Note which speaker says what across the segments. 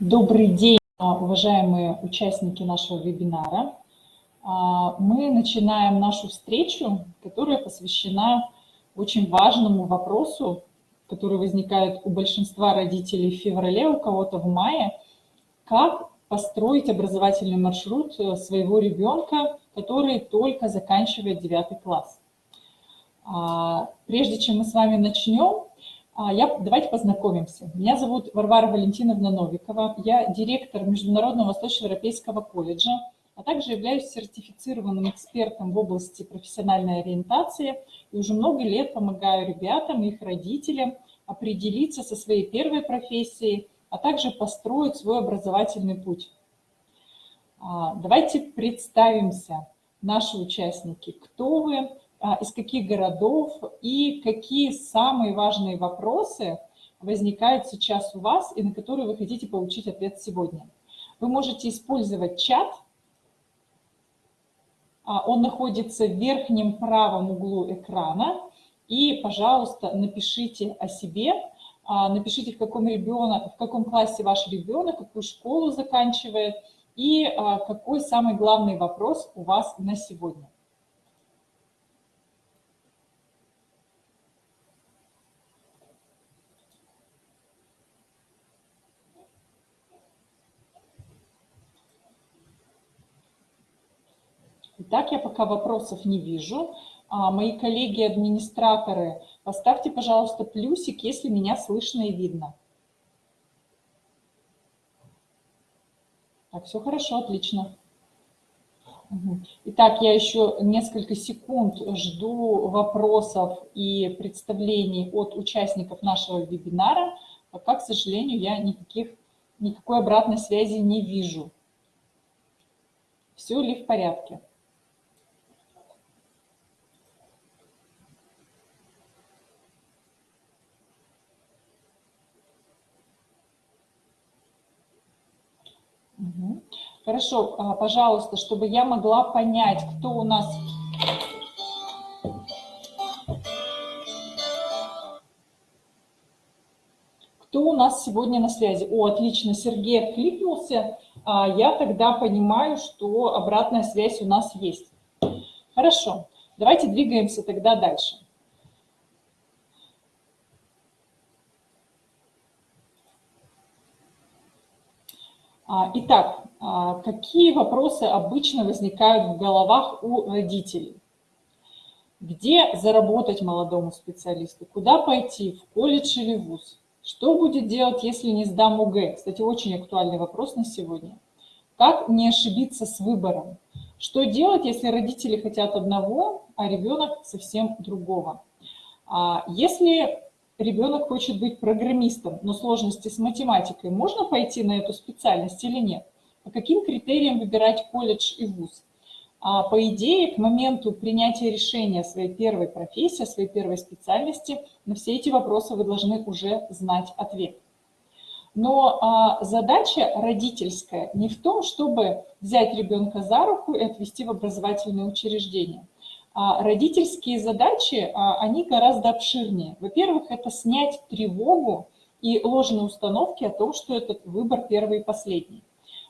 Speaker 1: Добрый день, уважаемые участники нашего вебинара. А, мы начинаем нашу встречу, которая посвящена очень важному вопросу, который возникает у большинства родителей в феврале, у кого-то в мае. Как построить образовательный маршрут э, своего ребенка, который только заканчивает 9 класс. А, прежде чем мы с вами начнем, а, я, давайте познакомимся. Меня зовут Варвара Валентиновна Новикова. Я директор Международного Восточноевропейского колледжа, а также являюсь сертифицированным экспертом в области профессиональной ориентации и уже много лет помогаю ребятам и их родителям определиться со своей первой профессией, а также построить свой образовательный путь. А, давайте представимся, наши участники, кто вы, а, из каких городов и какие самые важные вопросы возникают сейчас у вас и на которые вы хотите получить ответ сегодня. Вы можете использовать чат. А, он находится в верхнем правом углу экрана. И, пожалуйста, напишите о себе, а, напишите, в каком, ребенок, в каком классе ваш ребенок, какую школу заканчивает и какой самый главный вопрос у вас на сегодня. Итак, я пока вопросов не вижу. А, мои коллеги-администраторы, поставьте, пожалуйста, плюсик, если меня слышно и видно. Так, все хорошо, отлично. Итак, я еще несколько секунд жду вопросов и представлений от участников нашего вебинара, пока, к сожалению, я никаких, никакой обратной связи не вижу. Все ли в порядке? Хорошо, а, пожалуйста, чтобы я могла понять, кто у нас... Кто у нас сегодня на связи? О, отлично, Сергей откликнулся. А, я тогда понимаю, что обратная связь у нас есть. Хорошо, давайте двигаемся тогда дальше. Итак, а, какие вопросы обычно возникают в головах у родителей? Где заработать молодому специалисту? Куда пойти? В колледж или ВУЗ? Что будет делать, если не сдам ОГЭ? Кстати, очень актуальный вопрос на сегодня. Как не ошибиться с выбором? Что делать, если родители хотят одного, а ребенок совсем другого? А если ребенок хочет быть программистом, но сложности с математикой, можно пойти на эту специальность или нет? По каким критериям выбирать колледж и вуз? А, по идее, к моменту принятия решения своей первой профессии, своей первой специальности, на все эти вопросы вы должны уже знать ответ. Но а, задача родительская не в том, чтобы взять ребенка за руку и отвести в образовательное учреждение – родительские задачи, а, они гораздо обширнее. Во-первых, это снять тревогу и ложные установки о том, что этот выбор первый и последний.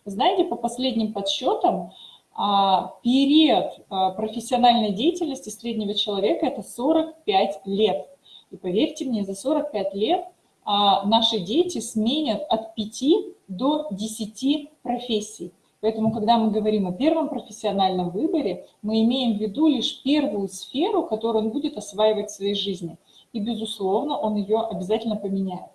Speaker 1: Знаете, по последним подсчетам, а, период профессиональной деятельности среднего человека – это 45 лет. И поверьте мне, за 45 лет наши дети сменят от 5 до 10 профессий. Поэтому, когда мы говорим о первом профессиональном выборе, мы имеем в виду лишь первую сферу, которую он будет осваивать в своей жизни. И, безусловно, он ее обязательно поменяет.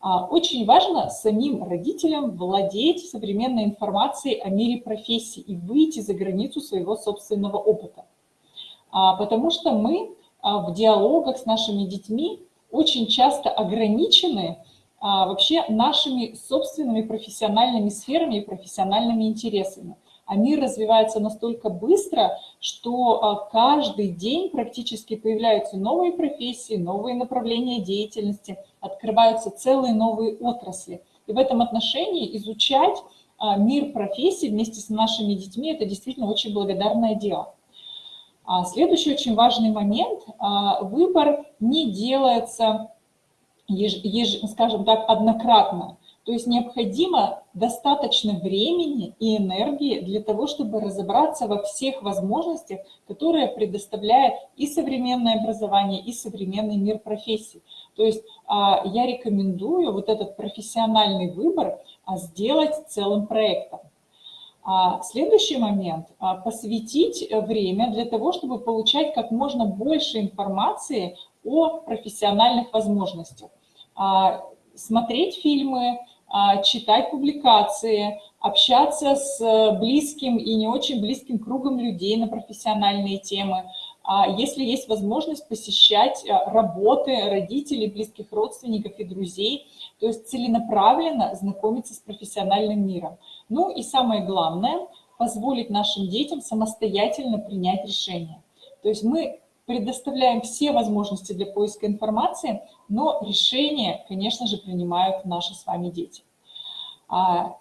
Speaker 1: А, очень важно самим родителям владеть современной информацией о мире профессий и выйти за границу своего собственного опыта. А, потому что мы а, в диалогах с нашими детьми очень часто ограничены а, вообще нашими собственными профессиональными сферами и профессиональными интересами. А мир развивается настолько быстро, что а, каждый день практически появляются новые профессии, новые направления деятельности, открываются целые новые отрасли. И в этом отношении изучать а, мир профессий вместе с нашими детьми – это действительно очень благодарное дело. Следующий очень важный момент – выбор не делается еж, еж, скажем так, однократно. То есть необходимо достаточно времени и энергии для того, чтобы разобраться во всех возможностях, которые предоставляет и современное образование, и современный мир профессий. То есть а, я рекомендую вот этот профессиональный выбор а, сделать целым проектом. А, следующий момент – посвятить время для того, чтобы получать как можно больше информации о профессиональных возможностях. Смотреть фильмы, читать публикации, общаться с близким и не очень близким кругом людей на профессиональные темы – а если есть возможность посещать э, работы родителей, близких родственников и друзей, то есть целенаправленно знакомиться с профессиональным миром. Ну и самое главное, позволить нашим детям самостоятельно принять решение. То есть мы предоставляем все возможности для поиска информации, но решения, конечно же, принимают наши с вами дети. А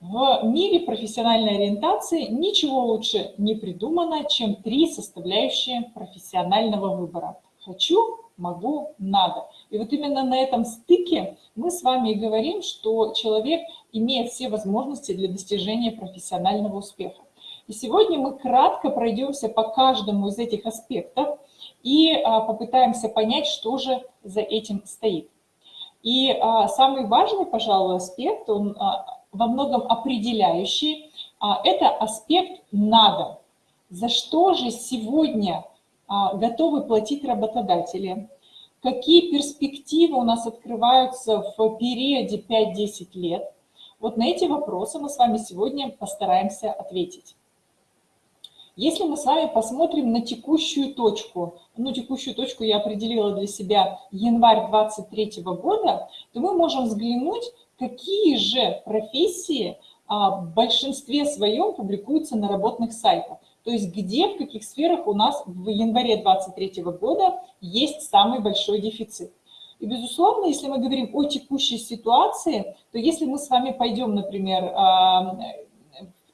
Speaker 1: в мире профессиональной ориентации ничего лучше не придумано, чем три составляющие профессионального выбора. Хочу, могу, надо. И вот именно на этом стыке мы с вами и говорим, что человек имеет все возможности для достижения профессионального успеха. И сегодня мы кратко пройдемся по каждому из этих аспектов и а, попытаемся понять, что же за этим стоит. И а, самый важный, пожалуй, аспект, он а, во многом определяющий, это аспект «надо». За что же сегодня готовы платить работодатели? Какие перспективы у нас открываются в периоде 5-10 лет? Вот на эти вопросы мы с вами сегодня постараемся ответить. Если мы с вами посмотрим на текущую точку, ну, текущую точку я определила для себя январь 2023 года, то мы можем взглянуть какие же профессии а, в большинстве своем публикуются на работных сайтах. То есть где, в каких сферах у нас в январе 2023 года есть самый большой дефицит. И, безусловно, если мы говорим о текущей ситуации, то если мы с вами пойдем, например, а,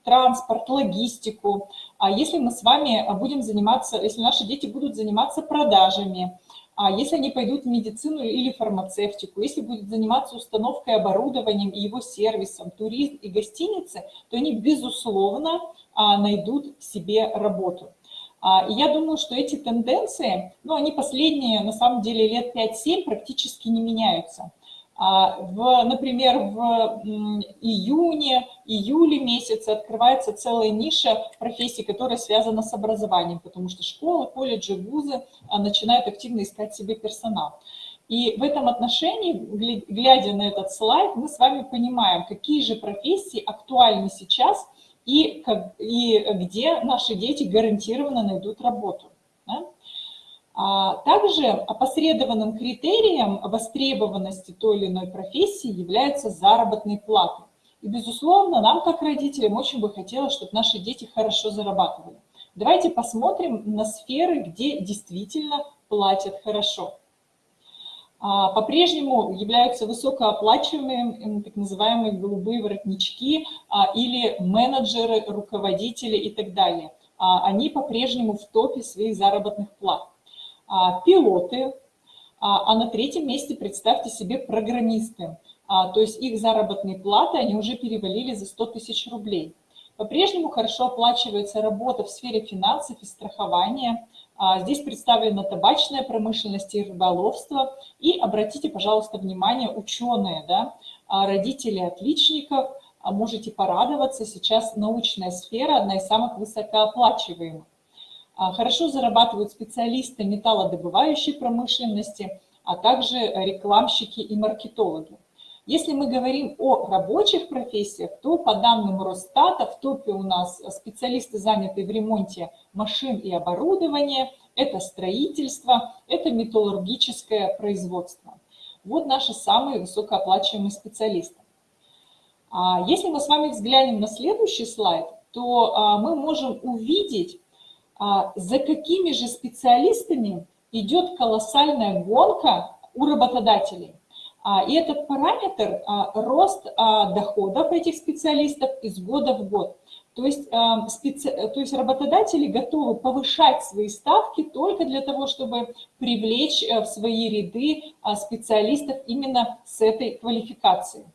Speaker 1: транспорт, логистику, а если мы с вами будем заниматься, если наши дети будут заниматься продажами, а если они пойдут в медицину или фармацевтику, если будут заниматься установкой оборудованием и его сервисом, туризм и гостиницы, то они, безусловно, а, найдут себе работу. А, и я думаю, что эти тенденции, ну, они последние, на самом деле, лет 5-7 практически не меняются. А, в, например, в июне, июле месяце открывается целая ниша профессий, которая связана с образованием, потому что школы, колледжи, вузы а, начинают активно искать себе персонал. И в этом отношении, глядя на этот слайд, мы с вами понимаем, какие же профессии актуальны сейчас и, как, и где наши дети гарантированно найдут работу. Да? А также опосредованным критерием востребованности той или иной профессии является заработные платы. И, безусловно, нам, как родителям, очень бы хотелось, чтобы наши дети хорошо зарабатывали. Давайте посмотрим на сферы, где действительно платят хорошо. А, по-прежнему являются высокооплачиваемыми так называемые голубые воротнички а, или менеджеры, руководители и так далее. Они по-прежнему в топе своих заработных плат. А, пилоты, а, а на третьем месте, представьте себе, программисты. А, то есть их заработные платы, они уже перевалили за 100 тысяч рублей. По-прежнему хорошо оплачивается работа в сфере финансов и страхования. Здесь представлена табачная промышленность и рыболовство. И обратите, пожалуйста, внимание, ученые, да, родители отличников, можете порадоваться, сейчас научная сфера одна из самых высокооплачиваемых. А, хорошо зарабатывают специалисты металлодобывающей промышленности, а также рекламщики и маркетологи. Если мы говорим о рабочих профессиях, то по данным Росстата в топе у нас специалисты, занятые в ремонте машин и оборудования, это строительство, это металлургическое производство. Вот наши самые высокооплачиваемые специалисты. А если мы с вами взглянем на следующий слайд, то а, мы можем увидеть, за какими же специалистами идет колоссальная гонка у работодателей. А, и этот параметр а, – рост доходов этих специалистов из года в год. То есть, специ... то есть работодатели готовы повышать свои ставки только для того, чтобы привлечь э, в свои ряды специалистов именно с этой квалификацией.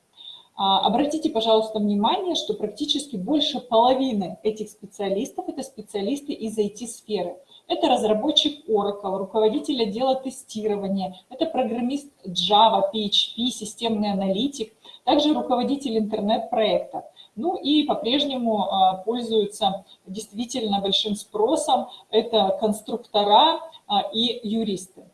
Speaker 1: А, обратите, пожалуйста, внимание, что практически больше половины этих специалистов – это специалисты из IT-сферы. Это разработчик Oracle, руководитель отдела тестирования, это программист Java, PHP, системный аналитик, также руководитель интернет-проекта. Ну и по-прежнему а, пользуются действительно большим спросом. Это конструктора а, и юристы.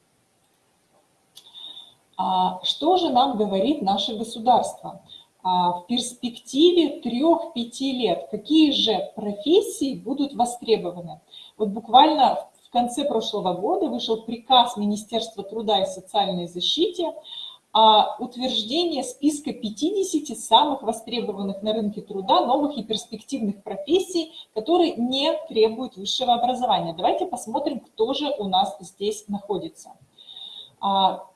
Speaker 1: Что же нам говорит наше государство? В перспективе 3-5 лет какие же профессии будут востребованы? Вот буквально в конце прошлого года вышел приказ Министерства труда и социальной защиты о утверждении списка 50 самых востребованных на рынке труда новых и перспективных профессий, которые не требуют высшего образования. Давайте посмотрим, кто же у нас здесь находится.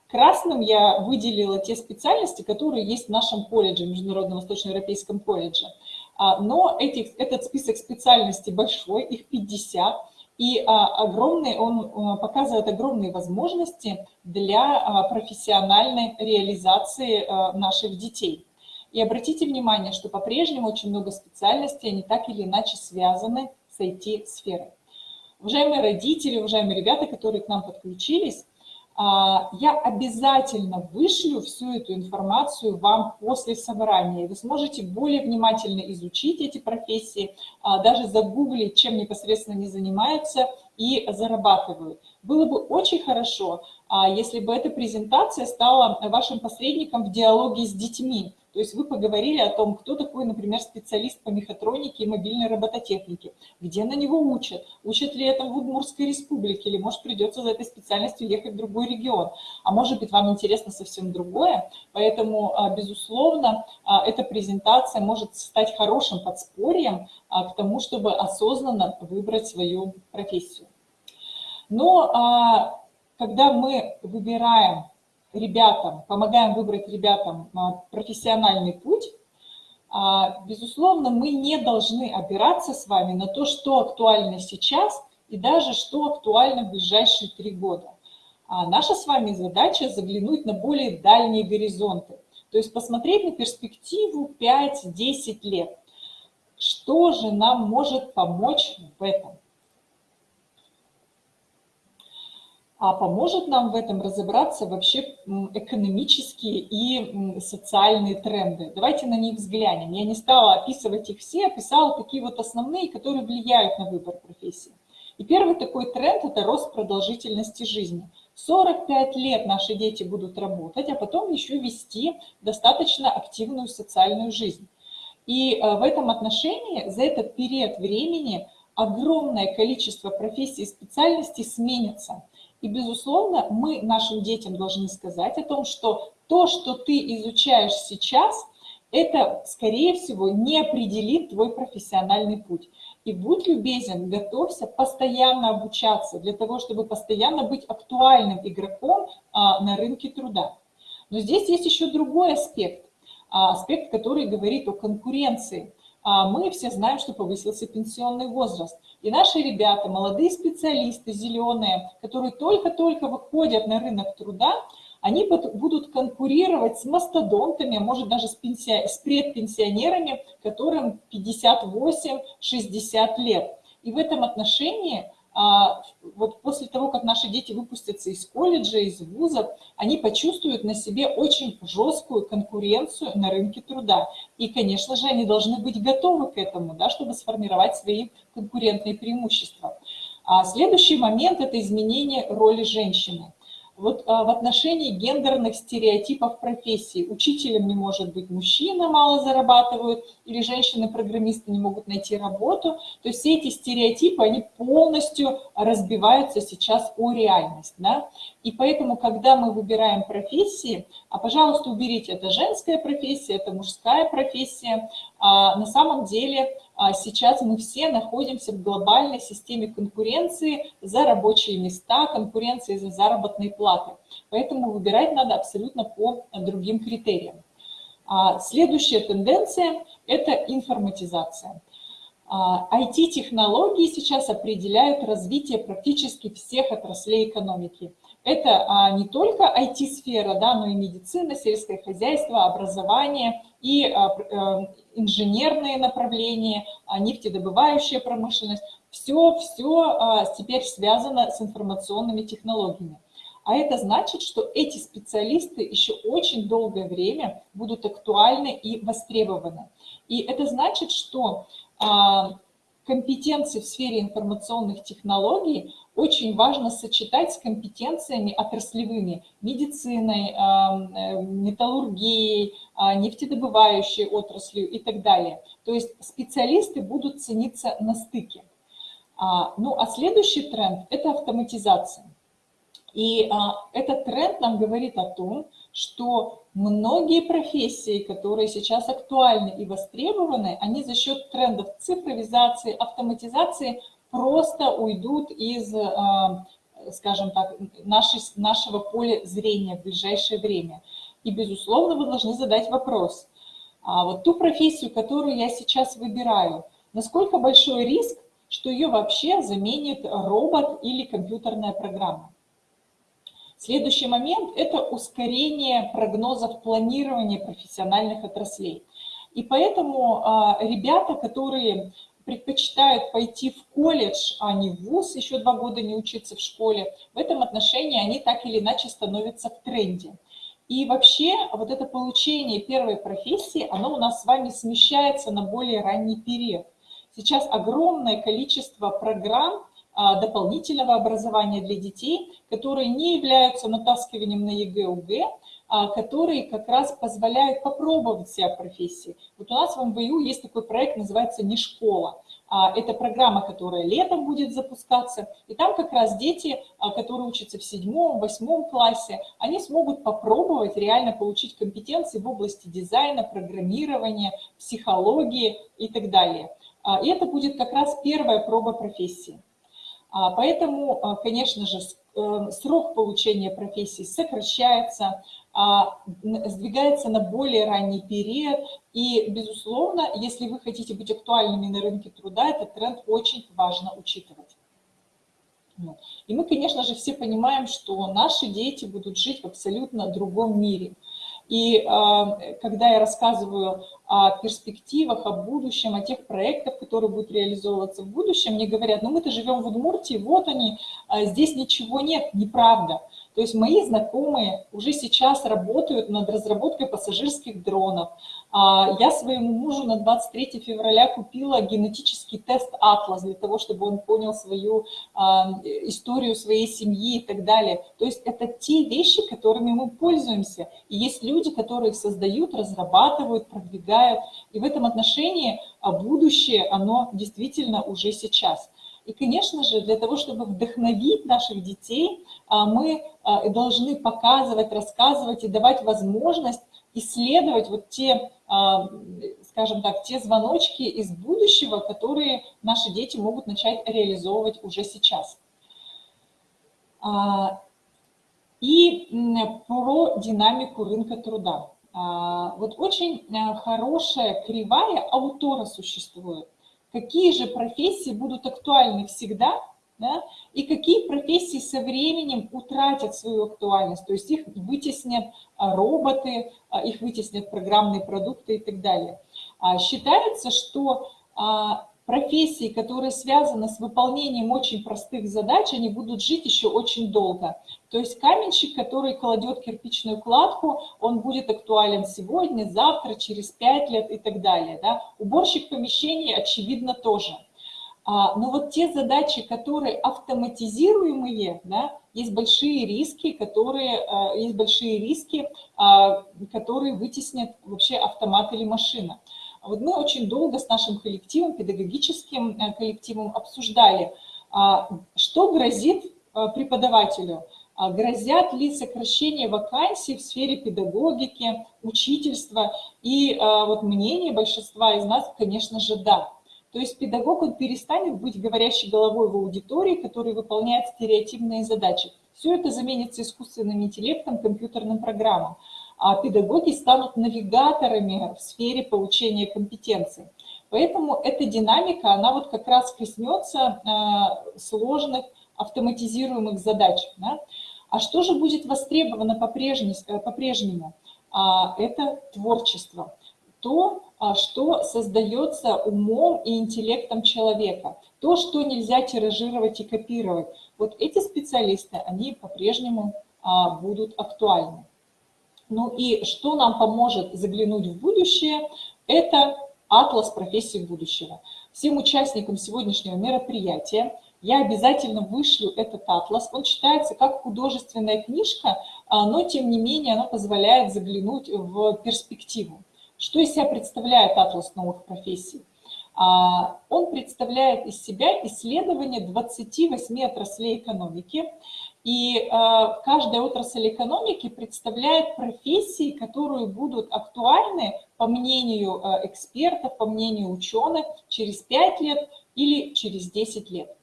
Speaker 1: А, Красным я выделила те специальности, которые есть в нашем колледже, Международном Восточноевропейском колледже. А, но этих, этот список специальностей большой, их 50, и а, огромный, он показывает огромные возможности для а, профессиональной реализации наших детей. И обратите внимание, что по-прежнему очень много специальностей, они так или иначе связаны с IT-сферой. Уважаемые родители, уважаемые ребята, которые к нам подключились, а, я обязательно вышлю всю эту информацию вам после собрания. Вы сможете более внимательно изучить эти профессии, а, даже загуглить, чем непосредственно они занимаются и зарабатывают. Было бы очень хорошо, а, если бы эта презентация стала вашим посредником в диалоге с детьми. То есть вы поговорили о том, кто такой, например, специалист по мехатронике и мобильной робототехнике, где на него учат, учат ли это в Удмуртской республике, или, может, придется за этой специальностью ехать в другой регион. А может быть, вам интересно совсем другое, поэтому, а, безусловно, а, эта презентация может стать хорошим подспорьем а, к тому, чтобы осознанно выбрать свою профессию. Но когда мы выбираем ребятам, помогаем выбрать ребятам а, профессиональный путь, а, безусловно, мы не должны опираться с вами на то, что актуально сейчас и даже что актуально в ближайшие три года. А наша с вами задача заглянуть на более дальние горизонты, то есть посмотреть на перспективу 5-10 лет. Что же нам может помочь в этом? А поможет нам в этом разобраться вообще экономические и социальные тренды. Давайте на них взглянем. Я не стала описывать их все, описала такие вот основные, которые влияют на выбор профессии. И первый такой тренд – это рост продолжительности жизни. 45 лет наши дети будут работать, а потом еще вести достаточно активную социальную жизнь. И э, в этом отношении за этот период времени огромное количество профессий и специальностей сменится. И, безусловно, мы нашим детям должны сказать о том, что то, что ты изучаешь сейчас, это, скорее всего, не определит твой профессиональный путь. И будь любезен, готовься постоянно обучаться для того, чтобы постоянно быть актуальным игроком а, на рынке труда. Но здесь есть еще другой аспект, а, аспект, который говорит о конкуренции. А, мы все знаем, что повысился пенсионный возраст. И наши ребята, молодые специалисты, зеленые, которые только-только выходят на рынок труда, они будут конкурировать с мастодонтами, а может даже с, пенсия... с предпенсионерами, которым 58-60 лет. И в этом отношении вот после того, как наши дети выпустятся из колледжа, из вузов, они почувствуют на себе очень жесткую конкуренцию на рынке труда. И, конечно же, они должны быть готовы к этому, да, чтобы сформировать свои конкурентные преимущества. А следующий момент – это изменение роли женщины. Вот а, в отношении гендерных стереотипов профессии. Учителем не может быть мужчина, мало зарабатывают, или женщины-программисты не могут найти работу. То есть все эти стереотипы, они полностью разбиваются сейчас о реальность. Да? И поэтому, когда мы выбираем профессии, а, пожалуйста, уберите, это женская профессия, это мужская профессия, а, на самом деле сейчас мы все находимся в глобальной системе конкуренции за рабочие места, конкуренции за заработные платы. Поэтому выбирать надо абсолютно по другим критериям. А следующая тенденция – это информатизация. IT-технологии сейчас определяют развитие практически всех отраслей экономики. Это а, не только IT-сфера, да, но и медицина, сельское хозяйство, образование и а, а, инженерные направления, а, нефтедобывающая промышленность. Все, все а, теперь связано с информационными технологиями. А это значит, что эти специалисты еще очень долгое время будут актуальны и востребованы. И это значит, что а, компетенции в сфере информационных технологий очень важно сочетать с компетенциями отраслевыми, медициной, э, металлургией, а, нефтедобывающей отраслью и так далее. То есть специалисты будут цениться на стыке. А, ну а следующий тренд – это автоматизация. И а, этот тренд нам говорит о том, что многие профессии, которые сейчас актуальны и востребованы, они за счет трендов цифровизации, автоматизации просто уйдут из, а, скажем так, нашего поля зрения в ближайшее время. И, безусловно, вы должны задать вопрос. А вот ту профессию, которую я сейчас выбираю, насколько большой риск, что ее вообще заменит робот или компьютерная программа? Следующий момент – это ускорение прогнозов планирования профессиональных отраслей. И поэтому а, ребята, которые предпочитают пойти в колледж, а не в ВУЗ, еще два года не учиться в школе, в этом отношении они так или иначе становятся в тренде. И вообще вот это получение первой профессии, оно у нас с вами смещается на более ранний период. Сейчас огромное количество программ дополнительного образования для детей, которые не являются натаскиванием на ЕГЭ-ОГЭ, а, которые как раз позволяют попробовать себя в профессии. Вот у нас в МВУ есть такой проект, называется «Не школа». А, это программа, которая летом будет запускаться, и там как раз дети, которые учатся в седьмом, восьмом классе, они смогут попробовать реально получить компетенции в области дизайна, программирования, психологии и так далее. И это будет как раз первая проба профессии. Поэтому, конечно же, э, срок получения профессии сокращается, а, сдвигается на более ранний период. И, безусловно, если вы хотите быть актуальными на рынке труда, этот тренд очень важно учитывать. И мы, конечно же, все понимаем, что наши дети будут жить в абсолютно другом мире. И а, когда я рассказываю о перспективах, о будущем, о тех проектах, которые будут реализовываться в будущем, мне говорят, ну мы-то живем в Удмуртии, вот они, а здесь ничего нет, неправда. То есть мои знакомые уже сейчас работают над разработкой пассажирских дронов. А, я своему мужу на 23 февраля купила генетический тест «Атлас» для того, чтобы он понял свою а, историю своей семьи и так далее. То есть это те вещи, которыми мы пользуемся. И есть люди, которые их создают, разрабатывают, продвигают. И в этом отношении а, будущее, оно действительно уже сейчас. И, конечно же, для того, чтобы вдохновить наших детей, мы а, должны показывать, рассказывать и давать возможность исследовать вот те, а, скажем так, те звоночки из будущего, которые наши дети могут начать реализовывать уже сейчас. И про динамику рынка труда. Вот очень хорошая кривая аутора существует какие же профессии будут актуальны всегда, да, и какие профессии со временем утратят свою актуальность, то есть их вытеснят а, роботы, а, их вытеснят программные продукты и так далее. А, считается, что профессии, которые связаны с выполнением очень простых задач, они будут жить еще очень долго. То есть каменщик, который кладет кирпичную кладку, он будет актуален сегодня, завтра, через пять лет и так далее. Да? Уборщик помещений, очевидно, тоже. А, но вот те задачи, которые автоматизируемые, да, есть большие риски, которые, а, есть большие риски, а, которые вытеснят вообще автомат или машина. Вот мы очень долго с нашим коллективом, педагогическим э, коллективом обсуждали, а, что грозит э, преподавателю. Грозят ли сокращение вакансий в сфере педагогики, учительства? И э, вот мнение большинства из нас, конечно же, да. То есть педагог, он перестанет быть говорящей головой в аудитории, который выполняет стереотипные задачи. Все это заменится искусственным интеллектом, компьютерным программам а педагоги станут навигаторами в сфере получения компетенций. Поэтому эта динамика, она вот как раз коснется э, сложных автоматизируемых задач. Да? А что же будет востребовано по-прежнему? А, это творчество. То, а, что создается умом и интеллектом человека. То, что нельзя тиражировать и копировать. Вот эти специалисты, они по-прежнему а, будут актуальны. Ну и что нам поможет заглянуть в будущее, это атлас профессий будущего. Всем участникам сегодняшнего мероприятия я обязательно вышлю этот атлас. Он читается как художественная книжка, а, но тем не менее она позволяет заглянуть в перспективу. Что из себя представляет атлас новых профессий? А, он представляет из себя исследование 28 отраслей экономики, и а, каждая отрасль экономики представляет профессии, которые будут актуальны, по мнению экспертов, по мнению ученых, через 5 лет или через 10 лет.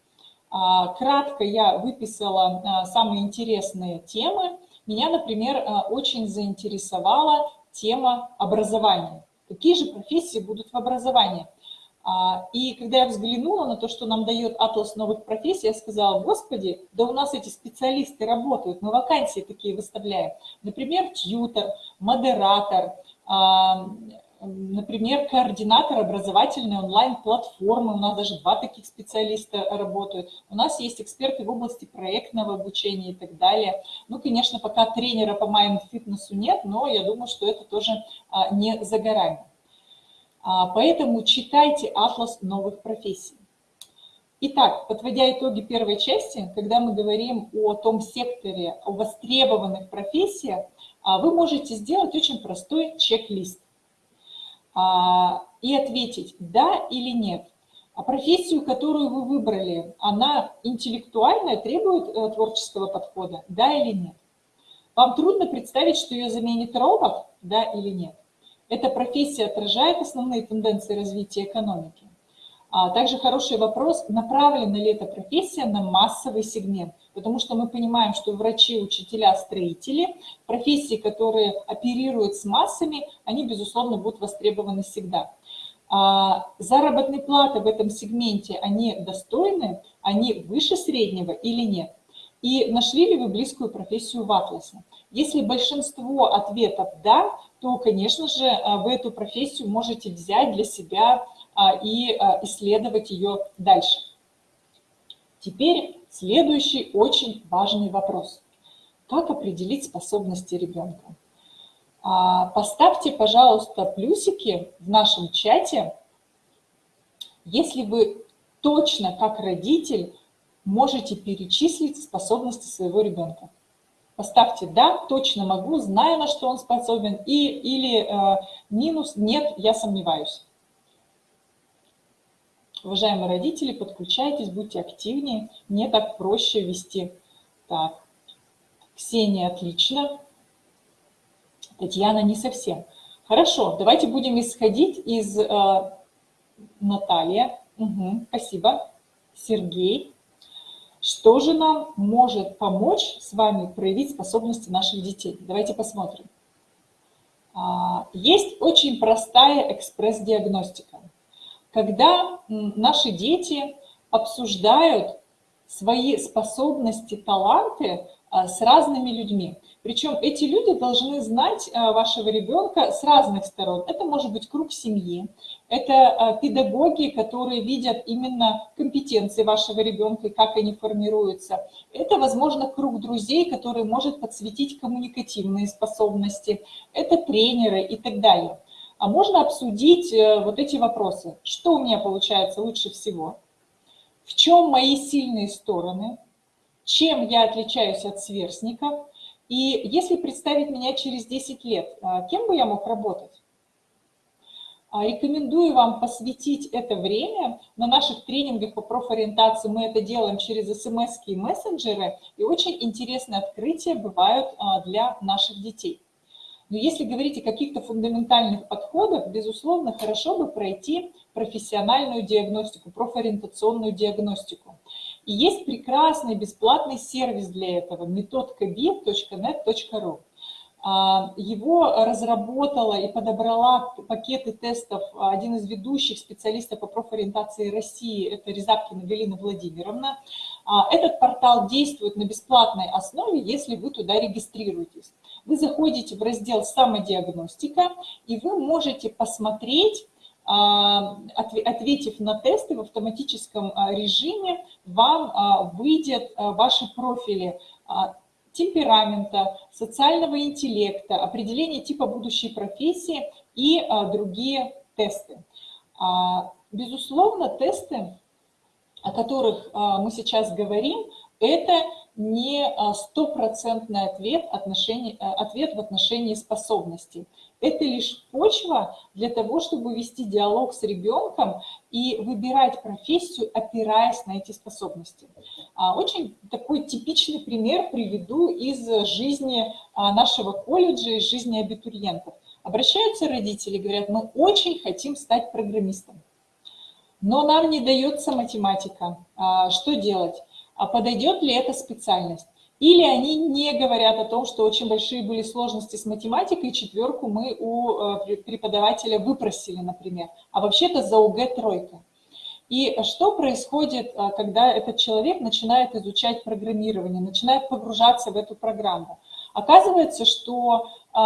Speaker 1: А, кратко я выписала а, самые интересные темы. Меня, например, а, очень заинтересовала тема образования. Какие же профессии будут в образовании? И когда я взглянула на то, что нам дает атлас новых профессий, я сказала, господи, да у нас эти специалисты работают, мы вакансии такие выставляем. Например, тьютер, модератор, Например, координатор образовательной онлайн-платформы, у нас даже два таких специалиста работают. У нас есть эксперты в области проектного обучения и так далее. Ну, конечно, пока тренера по майнд-фитнесу нет, но я думаю, что это тоже а, не за горами. А, поэтому читайте атлас новых профессий. Итак, подводя итоги первой части, когда мы говорим о том секторе, о востребованных профессиях, а, вы можете сделать очень простой чек-лист. А, и ответить «да» или «нет». А профессию, которую вы выбрали, она интеллектуальная, требует э, творческого подхода, да или нет? Вам трудно представить, что ее заменит робот, да или нет? Эта профессия отражает основные тенденции развития экономики. А также хороший вопрос, направлена ли эта профессия на массовый сегмент – потому что мы понимаем, что врачи, учителя, строители, профессии, которые оперируют с массами, они, безусловно, будут востребованы всегда. А заработные платы в этом сегменте, они достойны, они выше среднего или нет? И нашли ли вы близкую профессию в Атласе? Если большинство ответов «да», то, конечно же, вы эту профессию можете взять для себя а, и а, исследовать ее дальше. Теперь следующий очень важный вопрос. Как определить способности ребенка? А, поставьте, пожалуйста, плюсики в нашем чате, если вы точно как родитель можете перечислить способности своего ребенка. Поставьте «да», точно могу, знаю, на что он способен, и, или э, минус «нет, я сомневаюсь». Уважаемые родители, подключайтесь, будьте активнее, мне так проще вести. Так, Ксения, отлично. Татьяна, не совсем. Хорошо, давайте будем исходить из э, Наталья. Угу, спасибо. Сергей. Что же нам может помочь с вами проявить способности наших детей? Давайте посмотрим. А, есть очень простая экспресс-диагностика когда наши дети обсуждают свои способности, таланты а, с разными людьми. Причем эти люди должны знать а, вашего ребенка с разных сторон. Это может быть круг семьи, это а, педагоги, которые видят именно компетенции вашего ребенка и как они формируются. Это, возможно, круг друзей, который может подсветить коммуникативные способности. Это тренеры и так далее а можно обсудить э, вот эти вопросы. Что у меня получается лучше всего? В чем мои сильные стороны? Чем я отличаюсь от сверстников? И если представить меня через 10 лет, э, кем бы я мог работать? А, рекомендую вам посвятить это время. На наших тренингах по профориентации мы это делаем через смс и мессенджеры. И очень интересные открытия бывают а, для наших детей. Но если говорить о каких-то фундаментальных подходах, безусловно, хорошо бы пройти профессиональную диагностику, профориентационную диагностику. И есть прекрасный бесплатный сервис для этого, методкаbi.net.ru. А, его разработала и подобрала пакеты тестов один из ведущих специалистов по профориентации России, это Резапкина Галина Владимировна. А, этот портал действует на бесплатной основе, если вы туда регистрируетесь. Вы заходите в раздел «Самодиагностика», и вы можете посмотреть, а, ответив на тесты в автоматическом режиме, вам выйдет ваши профили темперамента, социального интеллекта, определение типа будущей профессии и а, другие тесты. А, безусловно, тесты, о которых а, мы сейчас говорим, это не стопроцентный ответ, ответ в отношении способностей. Это лишь почва для того, чтобы вести диалог с ребенком и выбирать профессию, опираясь на эти способности. А, очень такой типичный пример приведу из жизни а, нашего колледжа, из жизни абитуриентов. Обращаются родители, говорят, мы очень хотим стать программистом, но нам не дается математика. А, что делать? А подойдет ли эта специальность? Или они не говорят о том, что очень большие были сложности с математикой, четверку мы у э, преподавателя выпросили, например, а вообще-то за УГ тройка. И что происходит, э, когда этот человек начинает изучать программирование, начинает погружаться в эту программу? Оказывается, что э,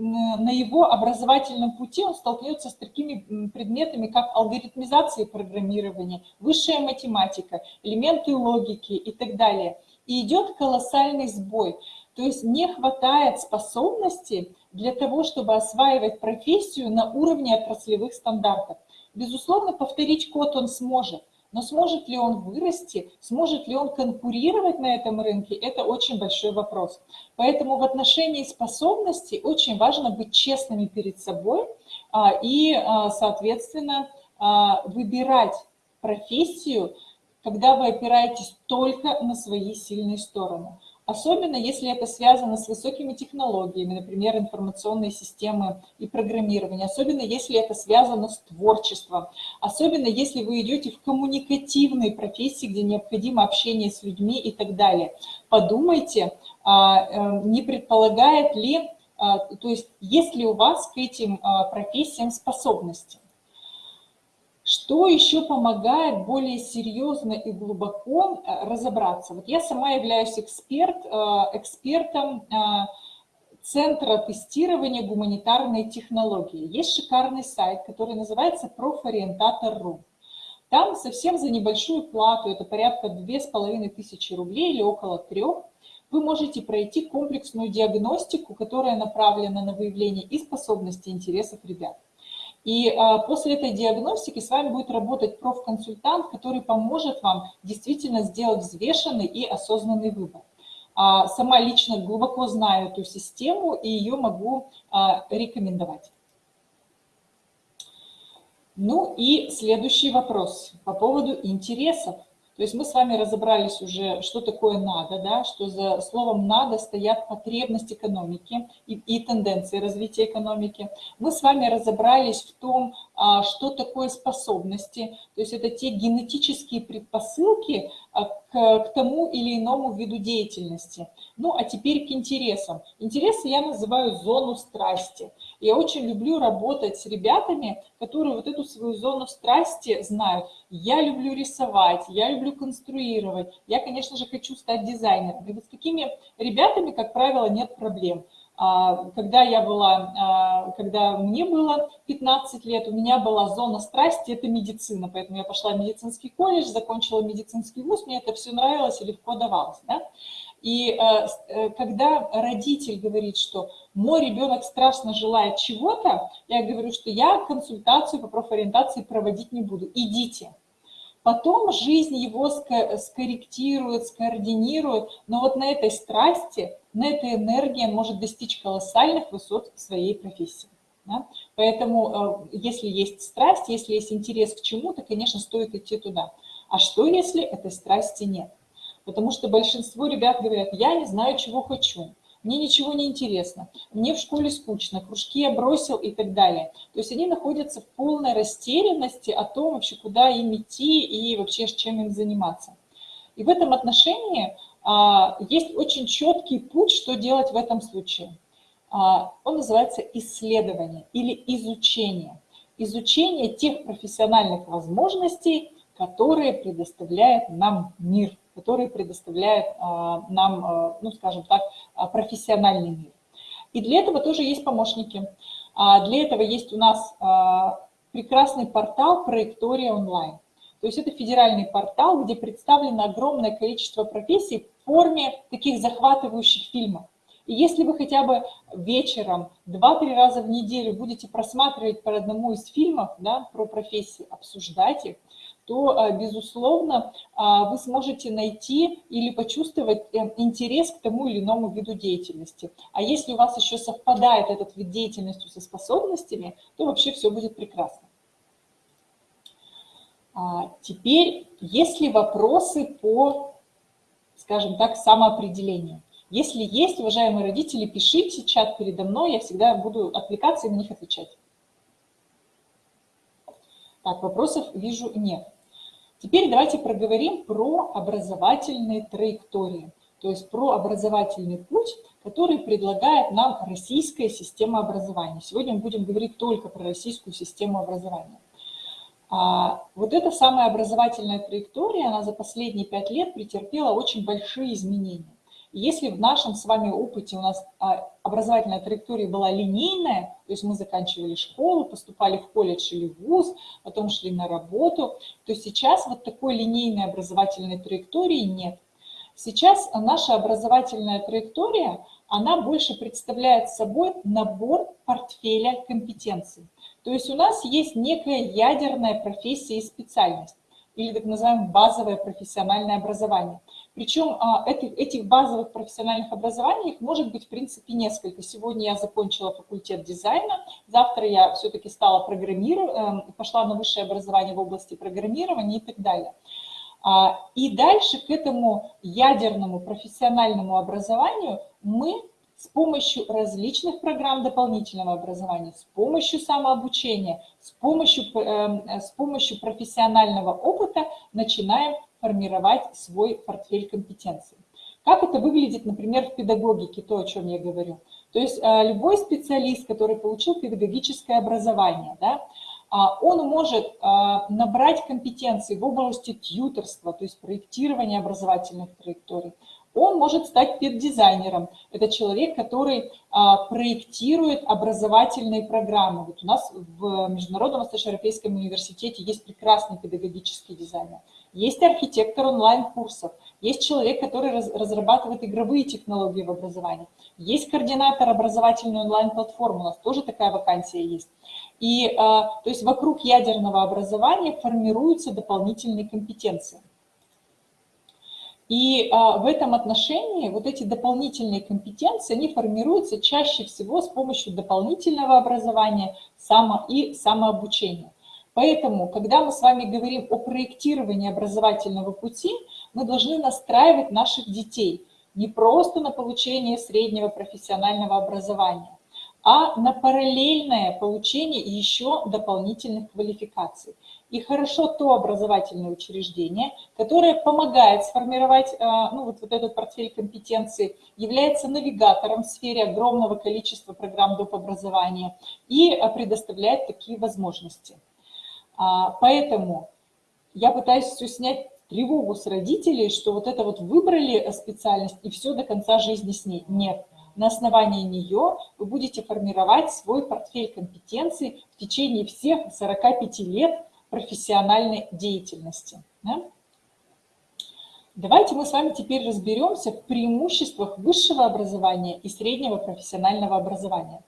Speaker 1: на его образовательном пути он столкнется с такими предметами, как алгоритмизация программирования, высшая математика, элементы логики и так далее – и идет колоссальный сбой. То есть не хватает способности для того, чтобы осваивать профессию на уровне отраслевых стандартов. Безусловно, повторить код он сможет, но сможет ли он вырасти, сможет ли он конкурировать на этом рынке, это очень большой вопрос. Поэтому в отношении способностей очень важно быть честными перед собой а, и, а, соответственно, а, выбирать профессию, когда вы опираетесь только на свои сильные стороны. Особенно если это связано с высокими технологиями, например, информационные системы и программирование. Особенно если это связано с творчеством. Особенно если вы идете в коммуникативные профессии, где необходимо общение с людьми и так далее. Подумайте, а, э, не предполагает ли, а, то есть есть ли у вас к этим а, профессиям способности. Что еще помогает более серьезно и глубоко э, разобраться? Вот я сама являюсь эксперт, э, экспертом э, Центра тестирования гуманитарной технологии. Есть шикарный сайт, который называется профориентатор.ру. Там совсем за небольшую плату, это порядка две с половиной тысячи рублей или около трех, вы можете пройти комплексную диагностику, которая направлена на выявление и способностей, и интересов ребят. И а, после этой диагностики с вами будет работать профконсультант, который поможет вам действительно сделать взвешенный и осознанный выбор. А, сама лично глубоко знаю эту систему и ее могу а, рекомендовать. Ну и следующий вопрос по поводу интересов. То есть мы с вами разобрались уже, что такое надо, да, что за словом надо стоят потребность экономики и, и тенденции развития экономики. Мы с вами разобрались в том, что такое способности, то есть это те генетические предпосылки а, к, к тому или иному виду деятельности. Ну а теперь к интересам. Интересы я называю зону страсти. Я очень люблю работать с ребятами, которые вот эту свою зону страсти знают. Я люблю рисовать, я люблю конструировать, я, конечно же, хочу стать дизайнером. И вот с такими ребятами, как правило, нет проблем. А, когда я была, а, когда мне было 15 лет, у меня была зона страсти, это медицина, поэтому я пошла в медицинский колледж, закончила медицинский вуз, мне это все нравилось и легко давалось. Да? И э, э, когда родитель говорит, что мой ребенок страшно желает чего-то, я говорю, что я консультацию по профориентации проводить не буду, идите. Потом жизнь его скорректирует, скоординирует, но вот на этой страсти, на этой энергии может достичь колоссальных высот в своей профессии. Да? Поэтому э, если есть страсть, если есть интерес к чему-то, конечно, стоит идти туда. А что, если этой страсти нет? Потому что большинство ребят говорят, я не знаю, чего хочу, мне ничего не интересно, мне в школе скучно, кружки я бросил и так далее. То есть они находятся в полной растерянности о том, вообще, куда им идти и вообще чем им заниматься. И в этом отношении а, есть очень четкий путь, что делать в этом случае. а, он называется исследование или изучение. Изучение тех профессиональных возможностей, которые предоставляет нам мир, которые предоставляет а, нам, а, ну, скажем так, профессиональный мир. И для этого тоже есть помощники. Для этого есть у нас прекрасный портал «Проектория онлайн». То есть это федеральный портал, где представлено огромное количество профессий в форме таких захватывающих фильмов. И если вы хотя бы вечером, два-три раза в неделю будете просматривать по одному из фильмов да, про профессии, обсуждать их, то, а, безусловно, а, вы сможете найти или почувствовать э, интерес к тому или иному виду деятельности. А если у вас еще совпадает этот вид деятельности со способностями, то вообще все будет прекрасно. А, теперь, есть ли вопросы по, скажем так, самоопределению? Если есть, уважаемые родители, пишите чат передо мной, я всегда буду отвлекаться и на них отвечать. Так, вопросов вижу нет. Теперь давайте проговорим про образовательные траектории, то есть про образовательный путь, который предлагает нам российская система образования. Сегодня мы будем говорить только про российскую систему образования. А вот эта самая образовательная траектория, она за последние пять лет претерпела очень большие изменения. Если в нашем с вами опыте у нас а, образовательная траектория была линейная, то есть мы заканчивали школу, поступали в колледж или в вуз, потом шли на работу, то сейчас вот такой линейной образовательной траектории нет. Сейчас наша образовательная траектория, она больше представляет собой набор портфеля компетенций. То есть у нас есть некая ядерная профессия и специальность, или так называемое базовое профессиональное образование – причем а, этих базовых профессиональных образований их может быть, в принципе, несколько. Сегодня я закончила факультет дизайна, завтра я все-таки стала программировать, эм, пошла на высшее образование в области программирования и так далее. А, и дальше к этому ядерному профессиональному образованию мы с помощью различных программ дополнительного образования, с помощью самообучения, с помощью, эм, с помощью профессионального опыта начинаем формировать свой портфель компетенций. Как это выглядит, например, в педагогике, то, о чем я говорю. То есть а, любой специалист, который получил педагогическое образование, да, а, он может а, набрать компетенции в области тьюторства, то есть проектирования образовательных траекторий. Он может стать педдизайнером. Это человек, который проектирует образовательные программы. Вот у нас в Международном Восточноевропейском университете есть прекрасный педагогический дизайнер. Есть архитектор онлайн-курсов, есть человек, который разрабатывает игровые технологии в образовании, есть координатор образовательной онлайн-платформы, у нас тоже такая вакансия есть. И а, то есть вокруг ядерного образования формируются дополнительные компетенции. И а, в этом отношении вот эти дополнительные компетенции, они формируются чаще всего с помощью дополнительного образования само и самообучения. Поэтому, когда мы с вами говорим о проектировании образовательного пути, мы должны настраивать наших детей не просто на получение среднего профессионального образования, а на параллельное получение еще дополнительных квалификаций. И хорошо то образовательное учреждение, которое помогает сформировать э, ну, вот, вот этот портфель компетенций, является навигатором в сфере огромного количества программ доп. образования и э, предоставляет такие возможности. А, поэтому я пытаюсь все снять тревогу с родителей, что вот это вот выбрали специальность и все до конца жизни с ней. Нет. На основании нее вы будете формировать свой портфель компетенций в течение всех 45 лет профессиональной деятельности. Да? Давайте мы с вами теперь разберемся в преимуществах высшего образования и среднего профессионального образования.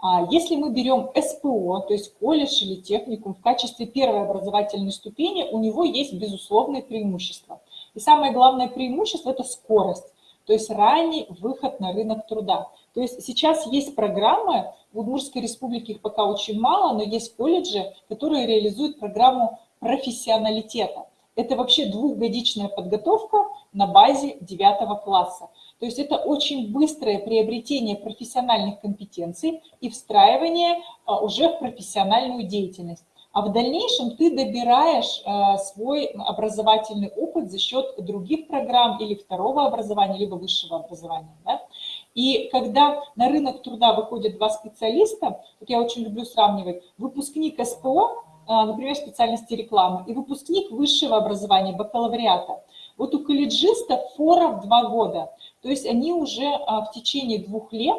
Speaker 1: А если мы берем СПО, то есть колледж или техникум в качестве первой образовательной ступени, у него есть безусловные преимущества. И самое главное преимущество – это скорость, то есть ранний выход на рынок труда. То есть сейчас есть программы, в Удмуртской республике их пока очень мало, но есть колледжи, которые реализуют программу профессионалитета. Это вообще двухгодичная подготовка на базе 9 класса. То есть это очень быстрое приобретение профессиональных компетенций и встраивание а, уже в профессиональную деятельность. А в дальнейшем ты добираешь а, свой образовательный опыт за счет других программ или второго образования, либо высшего образования. Да? И когда на рынок труда выходят два специалиста, вот я очень люблю сравнивать, выпускник СПО, а, например, специальности рекламы, и выпускник высшего образования, бакалавриата. Вот у колледжиста фора в два года, то есть они уже а, в течение двух лет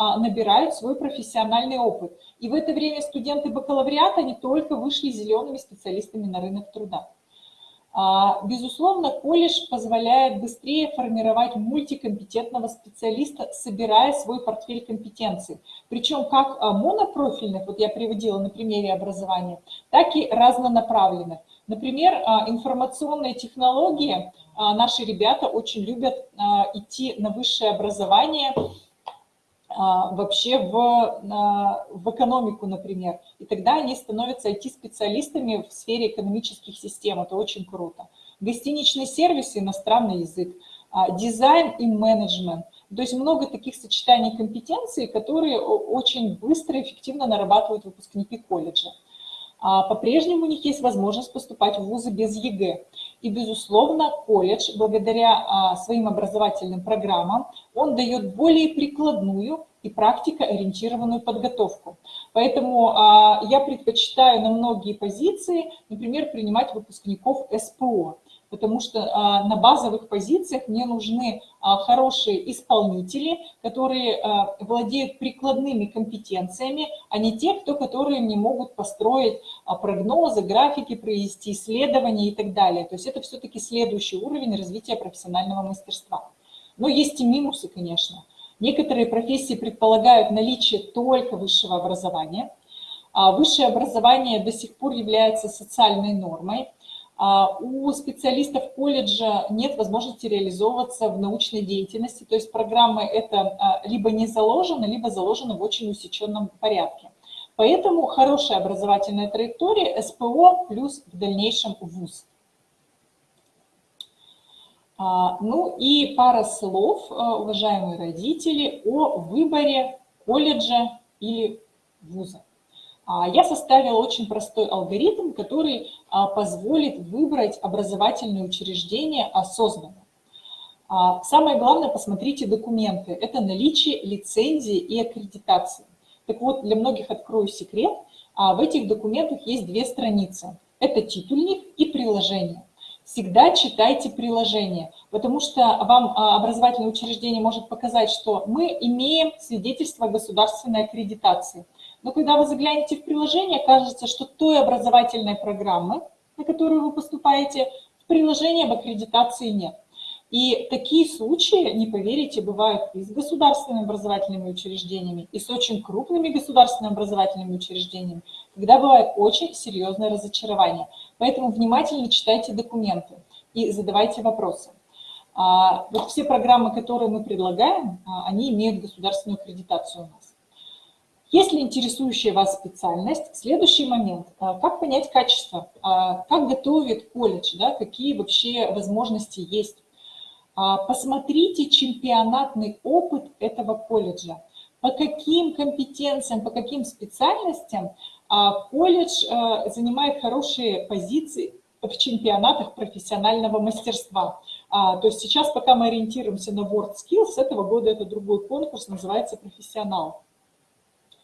Speaker 1: набирают свой профессиональный опыт. И в это время студенты бакалавриата, они только вышли зелеными специалистами на рынок труда. А, безусловно, колледж позволяет быстрее формировать мультикомпетентного специалиста, собирая свой портфель компетенций. Причем как а, монопрофильных, вот я приводила на примере образования, так и разнонаправленных. Например, информационные технологии, наши ребята очень любят идти на высшее образование, а, вообще в, в экономику, например. И тогда они становятся IT-специалистами в сфере экономических систем. Это очень круто. Гостиничный сервис, иностранный язык, а, дизайн и менеджмент. То есть много таких сочетаний компетенций, которые очень быстро и эффективно нарабатывают выпускники колледжа. А, по-прежнему у них есть возможность поступать в вузы без ЕГЭ. И, безусловно, колледж, благодаря а, своим образовательным программам, он дает более прикладную и практикоориентированную подготовку. Поэтому а, я предпочитаю на многие позиции, например, принимать выпускников СПО потому что а, на базовых позициях мне нужны а, хорошие исполнители, которые а, владеют прикладными компетенциями, а не те, кто, которые не могут построить прогнозы, графики, провести исследования и так далее. То есть это все-таки следующий уровень развития профессионального мастерства. Но есть и минусы, конечно. Некоторые профессии предполагают наличие только высшего образования. Высшее образование до сих пор является социальной нормой. А у специалистов колледжа нет возможности реализовываться в научной деятельности, то есть программы это а, либо не заложено, либо заложено в очень усеченном порядке. Поэтому хорошая образовательная траектория СПО плюс в дальнейшем ВУЗ. А, ну и пара слов, уважаемые родители, о выборе колледжа или вуза. А, я составила очень простой алгоритм, который а, позволит выбрать образовательное учреждение осознанно. А, самое главное, посмотрите документы. Это наличие лицензии и аккредитации. Так вот, для многих открою секрет. В этих документах есть две страницы. Это титульник и приложение. Всегда читайте приложение, потому что вам образовательное учреждение может показать, что мы имеем свидетельство государственной аккредитации – но когда вы заглянете в приложение, кажется, что той образовательной программы, на которую вы поступаете, в приложении об аккредитации нет. И такие случаи, не поверите, бывают и с государственными образовательными учреждениями, и с очень крупными государственными образовательными учреждениями, когда бывает очень серьезное разочарование. Поэтому внимательно читайте документы и задавайте вопросы. А, вот все программы, которые мы предлагаем, а, они имеют государственную аккредитацию. Если интересующая вас специальность, следующий момент. А, как понять качество? А, как готовит колледж? Да? Какие вообще возможности есть? А, посмотрите чемпионатный опыт этого колледжа. По каким компетенциям, по каким специальностям колледж занимает хорошие позиции в чемпионатах профессионального мастерства. То есть сейчас, пока мы ориентируемся на WorldSkills, с этого года это другой конкурс, называется «Профессионал».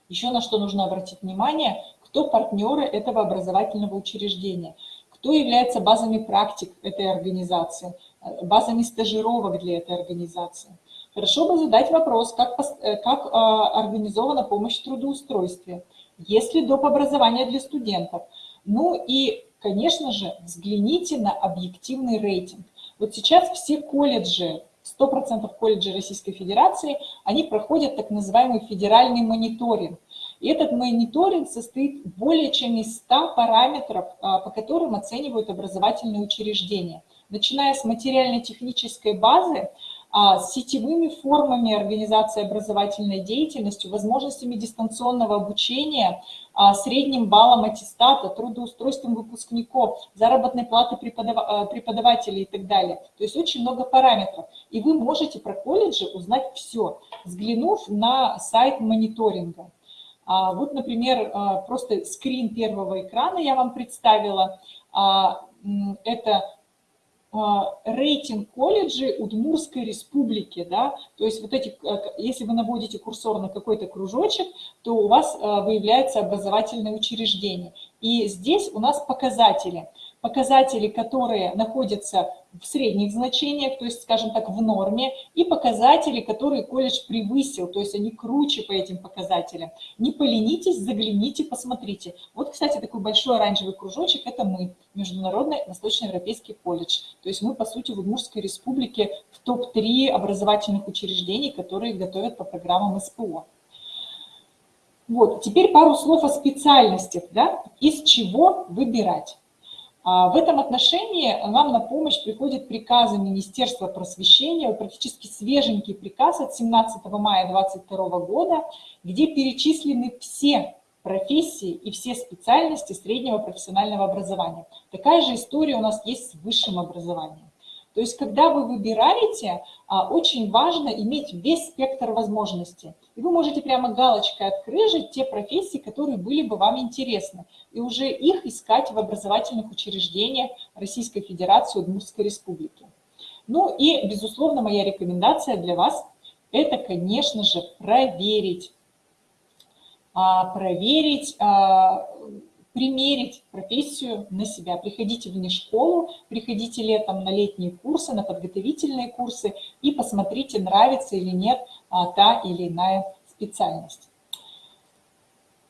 Speaker 1: Еще на что нужно обратить внимание, кто партнеры этого образовательного учреждения, кто является базами практик этой организации, э, базами стажировок для этой организации. Хорошо бы задать вопрос, как, э, как а, организована помощь в трудоустройстве, есть ли доп. образование для студентов. Ну и, конечно же, взгляните на объективный рейтинг. Вот сейчас все колледжи 100% колледжей Российской Федерации, они проходят так называемый федеральный мониторинг. И этот мониторинг состоит более чем из 100 параметров, а, по которым оценивают образовательные учреждения. Начиная с материально-технической базы, с сетевыми формами организации образовательной деятельности, возможностями дистанционного обучения, а, средним баллом аттестата, трудоустройством выпускников, заработной платы а, преподавателей и так далее. То есть очень много параметров. И вы можете про колледжи узнать все, взглянув на сайт мониторинга. Вот, например, просто скрин первого экрана я вам представила. Это рейтинг колледжей Удмурской республики, да, то есть вот эти, если вы наводите курсор на какой-то кружочек, то у вас выявляется образовательное учреждение. И здесь у нас показатели – показатели, которые находятся в средних значениях, то есть, скажем так, в норме, и показатели, которые колледж превысил, то есть они круче по этим показателям. Не поленитесь, загляните, посмотрите. Вот, кстати, такой большой оранжевый кружочек – это мы, Международный Восточноевропейский колледж. То есть мы, по сути, в Удмуртской республике в топ-3 образовательных учреждений, которые готовят по программам СПО. Вот, теперь пару слов о специальностях, да, из чего выбирать. А, в этом отношении нам на помощь приходят приказы Министерства просвещения, практически свеженький приказ от 17 мая 2022 года, где перечислены все профессии и все специальности среднего профессионального образования. Такая же история у нас есть с высшим образованием. То есть, когда вы выбираете, а, очень важно иметь весь спектр возможностей. И вы можете прямо галочкой открыжить те профессии, которые были бы вам интересны, и уже их искать в образовательных учреждениях Российской Федерации Удмуртской Республики. Ну и, безусловно, моя рекомендация для вас – это, конечно же, проверить. А, проверить а, примерить профессию на себя. Приходите в школу, приходите летом на летние курсы, на подготовительные курсы и посмотрите, нравится или нет а, та или иная специальность.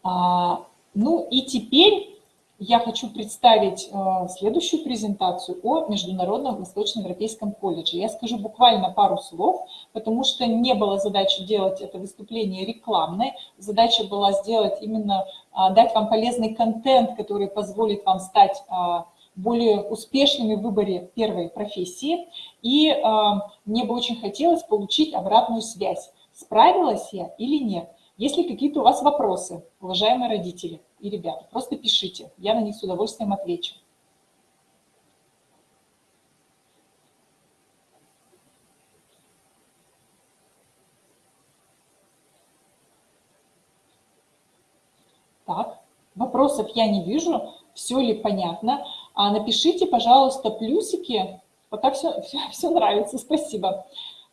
Speaker 1: А, ну и теперь я хочу представить э, следующую презентацию о Международном Восточноевропейском колледже. Я скажу буквально пару слов, потому что не было задачи делать это выступление рекламной. Задача была сделать именно, а, дать вам полезный контент, который позволит вам стать а, более успешными в выборе первой профессии. И а, мне бы очень хотелось получить обратную связь, справилась я или нет. Если какие-то у вас вопросы, уважаемые родители и ребята, просто пишите, я на них с удовольствием отвечу. Так, вопросов я не вижу, все ли понятно. А напишите, пожалуйста, плюсики, пока все, все, все нравится, спасибо. А,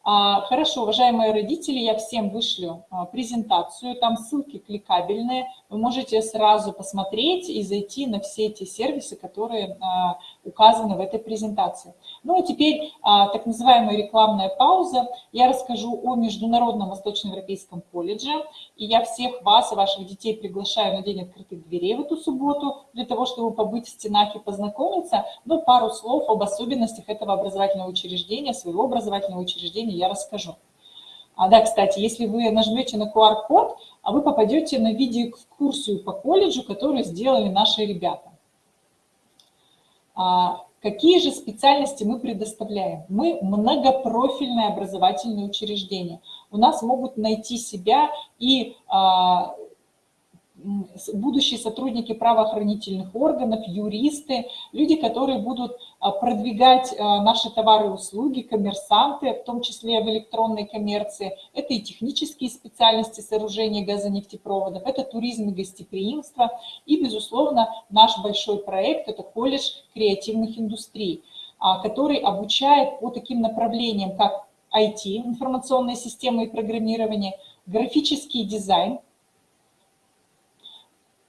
Speaker 1: хорошо, уважаемые родители, я всем вышлю а, презентацию, там ссылки кликабельные, вы можете сразу посмотреть и зайти на все эти сервисы, которые а, указаны в этой презентации. Ну а теперь так называемая рекламная пауза. Я расскажу о Международном Восточноевропейском колледже, и я всех вас и ваших детей приглашаю на День открытых дверей в эту субботу, для того, чтобы побыть в стенах и познакомиться, но пару слов об особенностях этого образовательного учреждения, своего образовательного учреждения я расскажу. А, да, кстати, если вы нажмете на QR-код, а вы попадете на видеоэкскурсию по колледжу, которую сделали наши ребята. А, какие же специальности мы предоставляем? Мы многопрофильное образовательное учреждение. У нас могут найти себя и а, будущие сотрудники правоохранительных органов, юристы, люди, которые будут а, продвигать а, наши товары и услуги, коммерсанты, в том числе в электронной коммерции. Это и технические специальности сооружения газонефтепроводов, это туризм и гостеприимство. И, безусловно, наш большой проект – это колледж креативных индустрий, а, который обучает по таким направлениям, как IT, информационные системы и программирование, графический дизайн –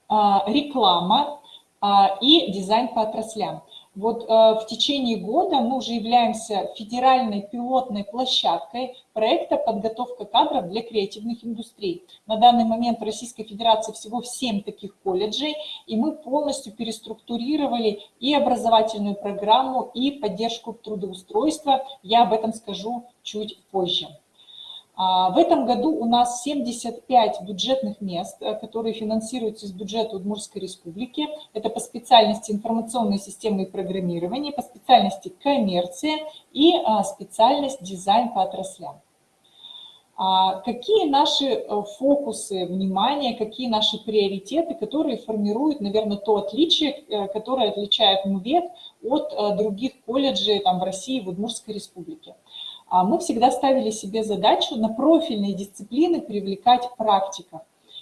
Speaker 1: реклама а, и дизайн по отраслям. Вот а, в течение года мы уже являемся федеральной пилотной площадкой проекта «Подготовка кадров для креативных индустрий». На данный момент в Российской Федерации всего 7 таких колледжей, и мы полностью переструктурировали и образовательную программу, и поддержку трудоустройства. Я об этом скажу чуть позже. А, в этом году у нас 75 бюджетных мест, э, которые финансируются из бюджета Удмуртской республики. Это по специальности информационные системы и программирование, по специальности коммерция и а, специальность дизайн по отраслям. А, какие наши э, фокусы внимания, какие наши приоритеты, которые формируют, наверное, то отличие, э, которое отличает МУВЕД от других колледжей там, в России, в Удмуртской республике? А мы всегда ставили себе задачу на профильные дисциплины привлекать практиков.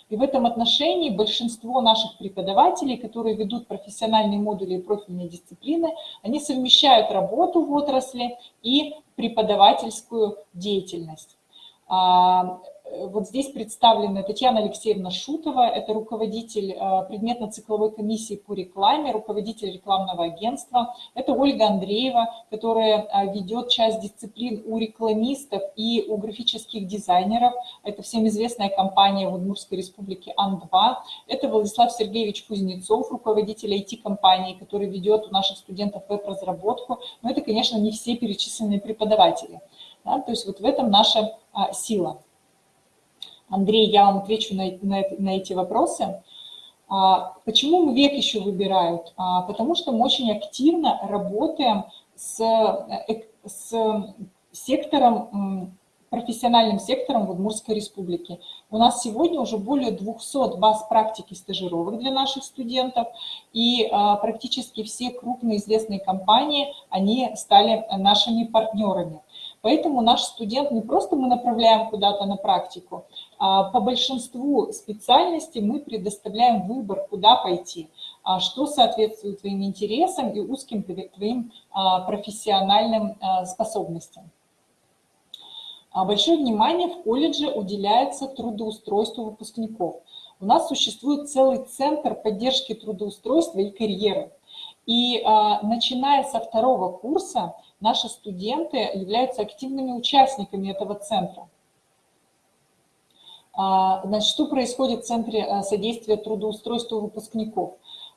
Speaker 1: И в этом отношении большинство наших преподавателей, которые ведут профессиональные модули и профильные дисциплины, они совмещают работу в отрасли и преподавательскую деятельность. Вот здесь представлена Татьяна Алексеевна Шутова, это руководитель э, предметно-цикловой комиссии по рекламе, руководитель рекламного агентства. Это Ольга Андреева, которая э, ведет часть дисциплин у рекламистов и у графических дизайнеров. Это всем известная компания в Удмуртской республике АН-2. Это Владислав Сергеевич Кузнецов, руководитель IT-компании, который ведет у наших студентов веб-разработку. Но это, конечно, не все перечисленные преподаватели. Да, то есть вот в этом наша а, сила. Андрей, я вам отвечу на, на, на эти вопросы. А, почему мы век еще выбирают? А, потому что мы очень активно работаем с, э, с сектором, профессиональным сектором в Удмуртской республике. У нас сегодня уже более 200 баз практики стажировок для наших студентов, и а, практически все крупные известные компании, они стали нашими партнерами. Поэтому наш студент не просто мы направляем куда-то на практику, по большинству специальностей мы предоставляем выбор, куда пойти, а что соответствует твоим интересам и узким твоим а, профессиональным а, способностям. Большое внимание в колледже уделяется трудоустройству выпускников. У нас существует целый центр поддержки трудоустройства и карьеры. И начиная со второго курса наши студенты являются активными участниками этого центра. А, значит, что происходит в Центре э, содействия трудоустройству выпускников?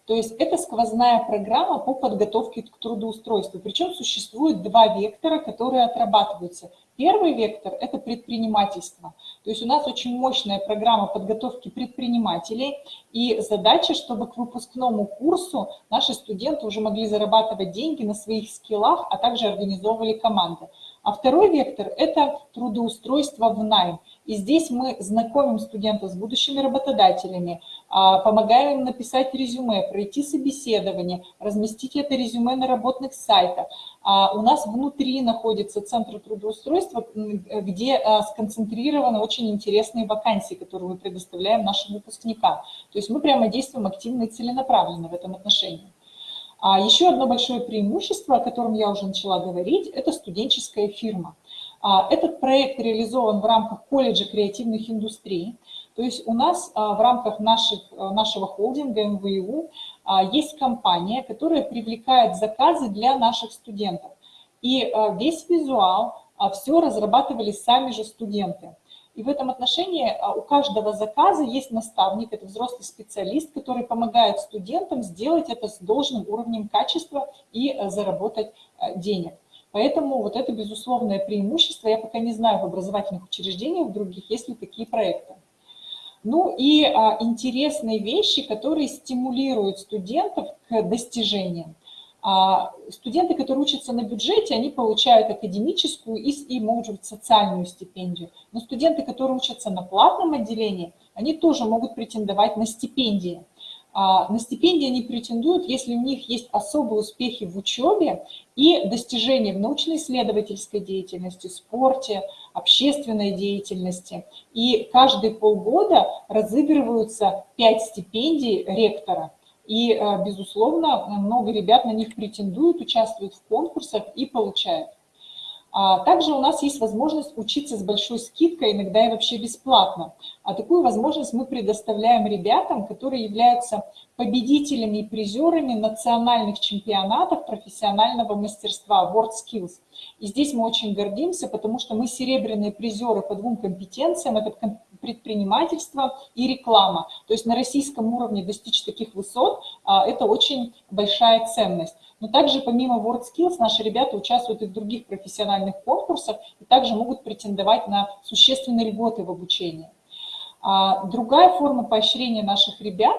Speaker 1: То есть это сквозная программа по подготовке к трудоустройству. Причем существует два вектора, которые отрабатываются. Первый вектор – это предпринимательство. То есть у нас очень мощная программа подготовки предпринимателей, и задача, чтобы к выпускному курсу наши студенты уже могли зарабатывать деньги на своих скиллах, а также организовывали команды. А второй вектор – это трудоустройство в найм. И здесь мы знакомим студентов с будущими работодателями, а, помогаем им написать резюме, пройти собеседование, разместить это резюме на работных сайтах. А, у нас внутри находится центр трудоустройства, где а, сконцентрированы очень интересные вакансии, которые мы предоставляем нашим выпускникам. То есть мы прямо действуем активно и целенаправленно в этом отношении. А еще одно большое преимущество, о котором я уже начала говорить, это студенческая фирма. А, этот проект реализован в рамках колледжа креативных индустрий. То есть у нас а, в рамках наших, а, нашего холдинга МВУ есть компания, которая привлекает заказы для наших студентов. И весь визуал, все разрабатывали сами же студенты. И в этом отношении у каждого заказа есть наставник, это взрослый специалист, который помогает студентам сделать это с должным уровнем качества и заработать денег. Поэтому вот это безусловное преимущество. Я пока не знаю в образовательных учреждениях других, есть ли такие проекты. Ну и а, интересные вещи, которые стимулируют студентов к достижениям. А, студенты, которые учатся на бюджете, они получают академическую и, и, может быть, социальную стипендию. Но студенты, которые учатся на платном отделении, они тоже могут претендовать на стипендии. А, на стипендии они претендуют, если у них есть особые успехи в учебе и достижения в научно-исследовательской деятельности, спорте, общественной деятельности. И каждые полгода разыгрываются пять стипендий ректора. И, а, безусловно, много ребят на них претендуют, участвуют в конкурсах и получают. А также у нас есть возможность учиться с большой скидкой, иногда и вообще бесплатно. А такую возможность мы предоставляем ребятам, которые являются победителями и призерами национальных чемпионатов профессионального мастерства WorldSkills. И здесь мы очень гордимся, потому что мы серебряные призеры по двум компетенциям. Это предпринимательство и реклама. То есть на российском уровне достичь таких высот а, – это очень большая ценность. Но также помимо WorldSkills наши ребята участвуют и в других профессиональных конкурсах и также могут претендовать на существенные льготы в обучении. А, другая форма поощрения наших ребят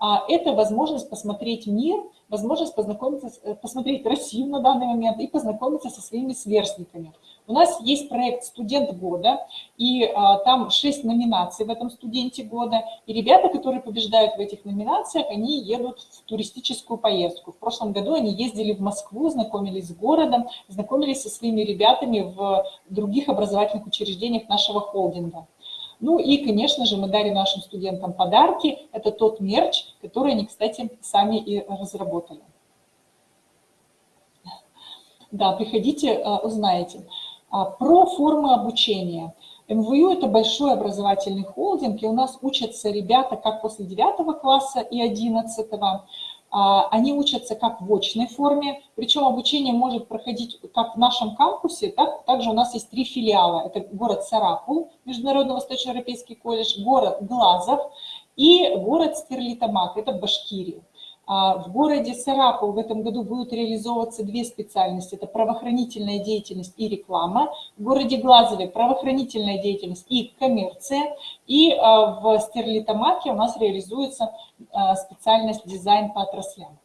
Speaker 1: а, – это возможность посмотреть мир, возможность познакомиться, э, посмотреть Россию на данный момент и познакомиться со своими сверстниками. У нас есть проект «Студент года», и а, там шесть номинаций в этом «Студенте года». И ребята, которые побеждают в этих номинациях, они едут в туристическую поездку. В прошлом году они ездили в Москву, знакомились с городом, знакомились со своими ребятами в других образовательных учреждениях нашего холдинга. Ну и, конечно же, мы дарим нашим студентам подарки. Это тот мерч, который они, кстати, сами и разработали. Да, приходите, э, узнаете. А, про формы обучения. МВЮ – это большой образовательный холдинг, и у нас учатся ребята как после 9 класса и 11 а, они учатся как в очной форме, причем обучение может проходить как в нашем кампусе, так также у нас есть три филиала. Это город Сарапул, Международный Восточноевропейский колледж, город Глазов и город Стерлитамак, это Башкирия. А, в городе Сарапул в этом году будут реализовываться две специальности. Это правоохранительная деятельность и реклама. В городе Глазове правоохранительная деятельность и коммерция. И а, в Стерлитамаке у нас реализуется а, специальность дизайн по отраслям.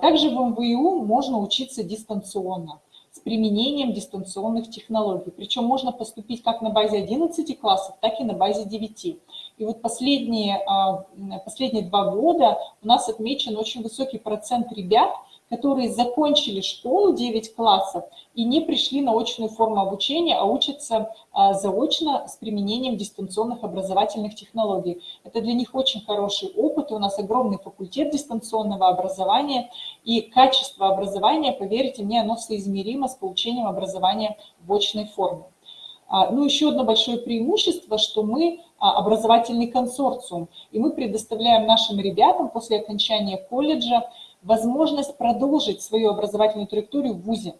Speaker 1: Также в МВУ можно учиться дистанционно с применением дистанционных технологий. Причем можно поступить как на базе 11 классов, так и на базе 9. И вот последние, а, последние два года у нас отмечен очень высокий процент ребят, которые закончили школу 9 классов и не пришли на очную форму обучения, а учатся а, заочно с применением дистанционных образовательных технологий. Это для них очень хороший опыт, у нас огромный факультет дистанционного образования, и качество образования, поверьте мне, оно соизмеримо с получением образования в очной форме. А, ну, еще одно большое преимущество, что мы образовательный консорциум, и мы предоставляем нашим ребятам после окончания колледжа возможность продолжить свою образовательную траекторию в ВУЗе.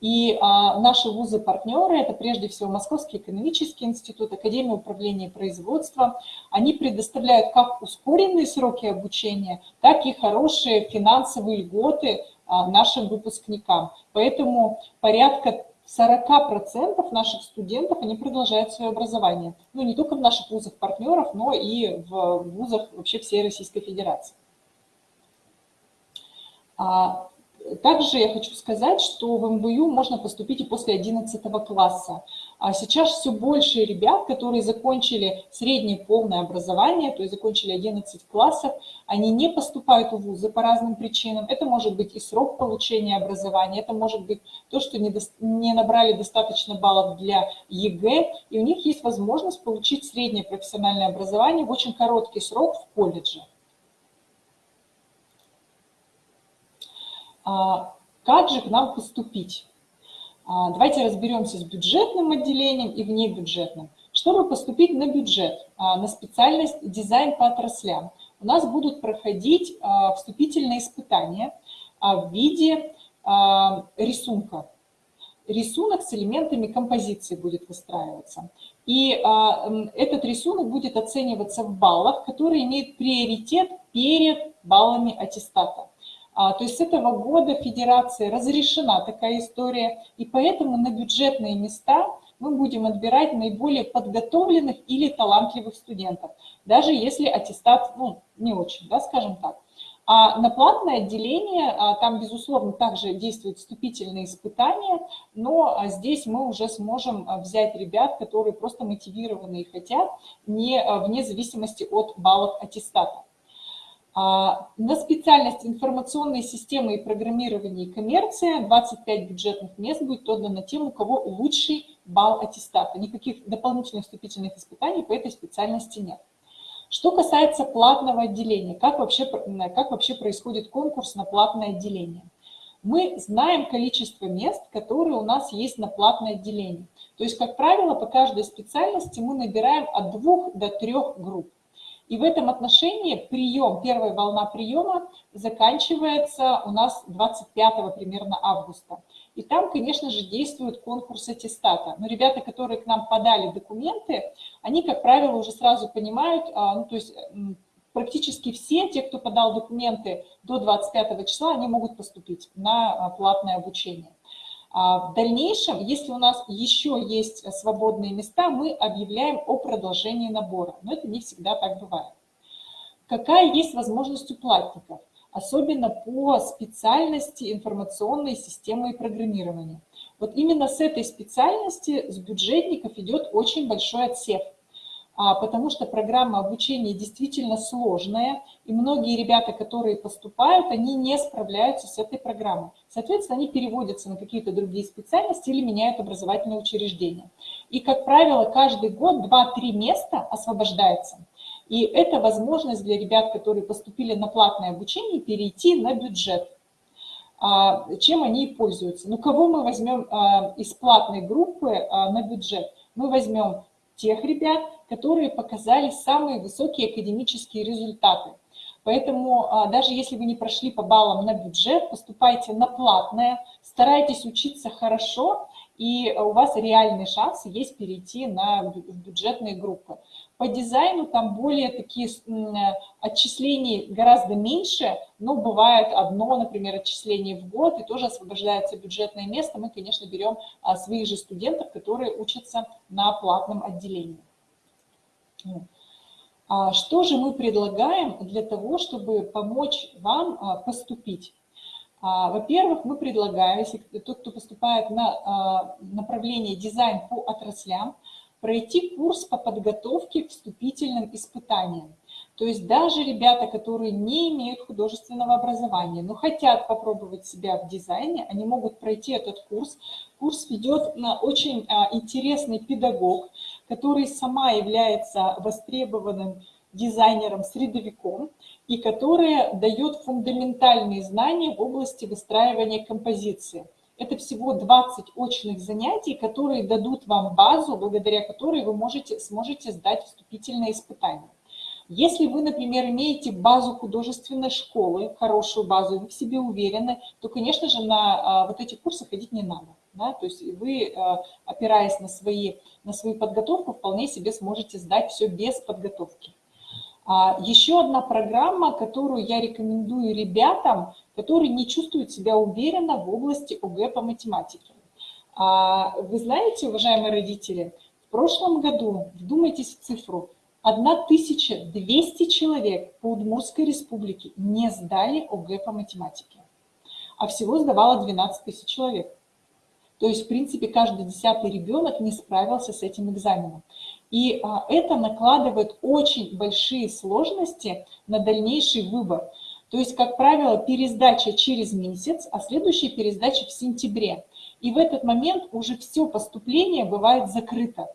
Speaker 1: И а, наши вузы-партнеры, это прежде всего Московский экономический институт, Академия управления и производства, они предоставляют как ускоренные сроки обучения, так и хорошие финансовые льготы а, нашим выпускникам. Поэтому порядка 40% наших студентов, они продолжают свое образование. Ну, не только в наших вузах-партнеров, но и в вузах вообще всей Российской Федерации. А, также я хочу сказать, что в МВЮ можно поступить и после 11 класса. А сейчас все больше ребят, которые закончили среднее полное образование, то есть закончили 11 классов, они не поступают в вузы по разным причинам. Это может быть и срок получения образования, это может быть то, что не, до, не набрали достаточно баллов для ЕГЭ, и у них есть возможность получить среднее профессиональное образование в очень короткий срок в колледже. А, как же к нам поступить? А, давайте разберемся с бюджетным отделением и внебюджетным. Чтобы поступить на бюджет, а, на специальность дизайн по отраслям, у нас будут проходить вступительные испытания в виде рисунка. Рисунок с элементами композиции будет выстраиваться. И этот рисунок будет оцениваться в баллах, которые имеют приоритет перед баллами аттестата. А, то есть с этого года Федерации разрешена такая история, и поэтому на бюджетные места мы будем отбирать наиболее подготовленных или талантливых студентов, даже если аттестат ну, не очень, да, скажем так. А на платное отделение, а, там, безусловно, также действуют вступительные испытания, но а, здесь мы уже сможем взять ребят, которые просто мотивированы и хотят, не, вне зависимости от баллов аттестата. А, на специальность информационные системы и программирование и коммерция 25 бюджетных мест будет отдано тем, у кого лучший балл аттестата. Никаких дополнительных вступительных испытаний по этой специальности нет. Что касается платного отделения, как вообще, как вообще происходит конкурс на платное отделение? Мы знаем количество мест, которые у нас есть на платное отделение. То есть, как правило, по каждой специальности мы набираем от двух до трех групп. И в этом отношении прием, первая волна приема заканчивается у нас 25 примерно августа. И там, конечно же, действует конкурс аттестата. Но ребята, которые к нам подали документы, они, как правило, уже сразу понимают, а, ну, то есть практически все, те, кто подал документы до 25 числа, они могут поступить на а, платное обучение. А в дальнейшем, если у нас еще есть свободные места, мы объявляем о продолжении набора, но это не всегда так бывает. Какая есть возможность у платников? Особенно по специальности информационной системы и программирования. Вот именно с этой специальности, с бюджетников идет очень большой отсев. А, потому что программа обучения действительно сложная, и многие ребята, которые поступают, они не справляются с этой программой. Соответственно, они переводятся на какие-то другие специальности или меняют образовательное учреждение. И, как правило, каждый год 2-3 места освобождается. И это возможность для ребят, которые поступили на платное обучение, перейти на бюджет. А, чем они пользуются? Ну, кого мы возьмем а, из платной группы на бюджет? Мы возьмем тех ребят, которые показали самые высокие академические результаты. Поэтому а, даже если вы не прошли по баллам на бюджет, поступайте на платное, старайтесь учиться хорошо, и у вас реальные шансы есть перейти на бюджетные группы. По дизайну там более такие отчислений гораздо меньше, но бывает одно, например, отчисление в год, и тоже освобождается бюджетное место. Мы, конечно, берем а, своих же студентов, которые учатся на платном отделении. А что же мы предлагаем для того, чтобы помочь вам а, поступить? Во-первых, мы предлагаем, если тот, кто поступает на направление дизайн по отраслям, пройти курс по подготовке к вступительным испытаниям. То есть даже ребята, которые не имеют художественного образования, но хотят попробовать себя в дизайне, они могут пройти этот курс. Курс ведет на очень а, интересный педагог, который сама является востребованным дизайнером-средовиком и который дает фундаментальные знания в области выстраивания композиции. Это всего 20 очных занятий, которые дадут вам базу, благодаря которой вы можете, сможете сдать вступительные испытания. Если вы, например, имеете базу художественной школы, хорошую базу, вы в себе уверены, то, конечно же, на а, вот эти курсы ходить не надо. Да? То есть вы, а, опираясь на, свои, на свою подготовку, вполне себе сможете сдать все без подготовки. А, еще одна программа, которую я рекомендую ребятам, которые не чувствуют себя уверенно в области ОГЭ по математике. А, вы знаете, уважаемые родители, в прошлом году, вдумайтесь в цифру, 1200 человек по Удмуртской республике не сдали ОГЭ по математике, а всего сдавало 12 тысяч человек. То есть, в принципе, каждый десятый ребенок не справился с этим экзаменом. И а, это накладывает очень большие сложности на дальнейший выбор. То есть, как правило, пересдача через месяц, а следующая пересдача в сентябре. И в этот момент уже все поступление бывает закрыто.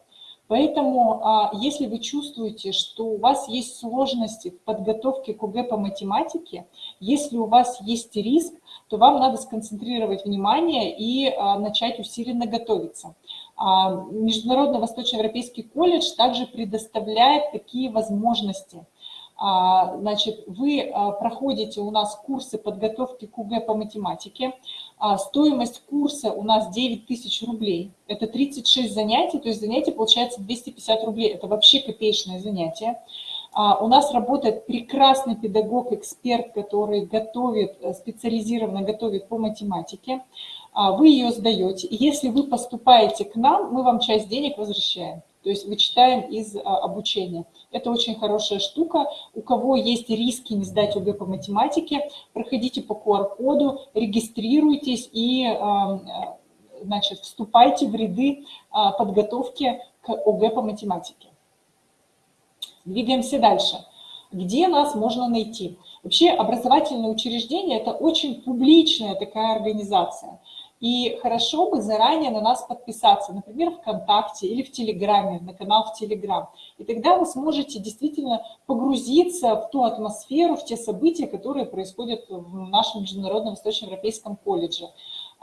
Speaker 1: Поэтому, а, если вы чувствуете, что у вас есть сложности в подготовке к ОГЭ по математике, если у вас есть риск, то вам надо сконцентрировать внимание и а, начать усиленно готовиться. А, Международный Восточноевропейский колледж также предоставляет такие возможности. А, значит, вы а, проходите у нас курсы подготовки к УГ по математике. Стоимость курса у нас 9 тысяч рублей. Это 36 занятий, то есть занятие получается 250 рублей. Это вообще копеечное занятие. У нас работает прекрасный педагог-эксперт, который готовит, э, специализированно готовит по математике. А, вы ее сдаете. Если вы поступаете к нам, мы вам часть денег возвращаем. То есть вычитаем из а, обучения. Это очень хорошая штука. У кого есть риски не сдать ОГЭ по математике, проходите по QR-коду, регистрируйтесь и а, значит, вступайте в ряды подготовки к ОГЭ по математике. Двигаемся дальше. Где нас можно найти? Вообще образовательное учреждение – это очень публичная такая организация. И хорошо бы заранее на нас подписаться, например, ВКонтакте или в Телеграме, на канал в Телеграм. И тогда вы сможете действительно погрузиться в ту атмосферу, в те события, которые происходят в нашем Международном Восточноевропейском колледже.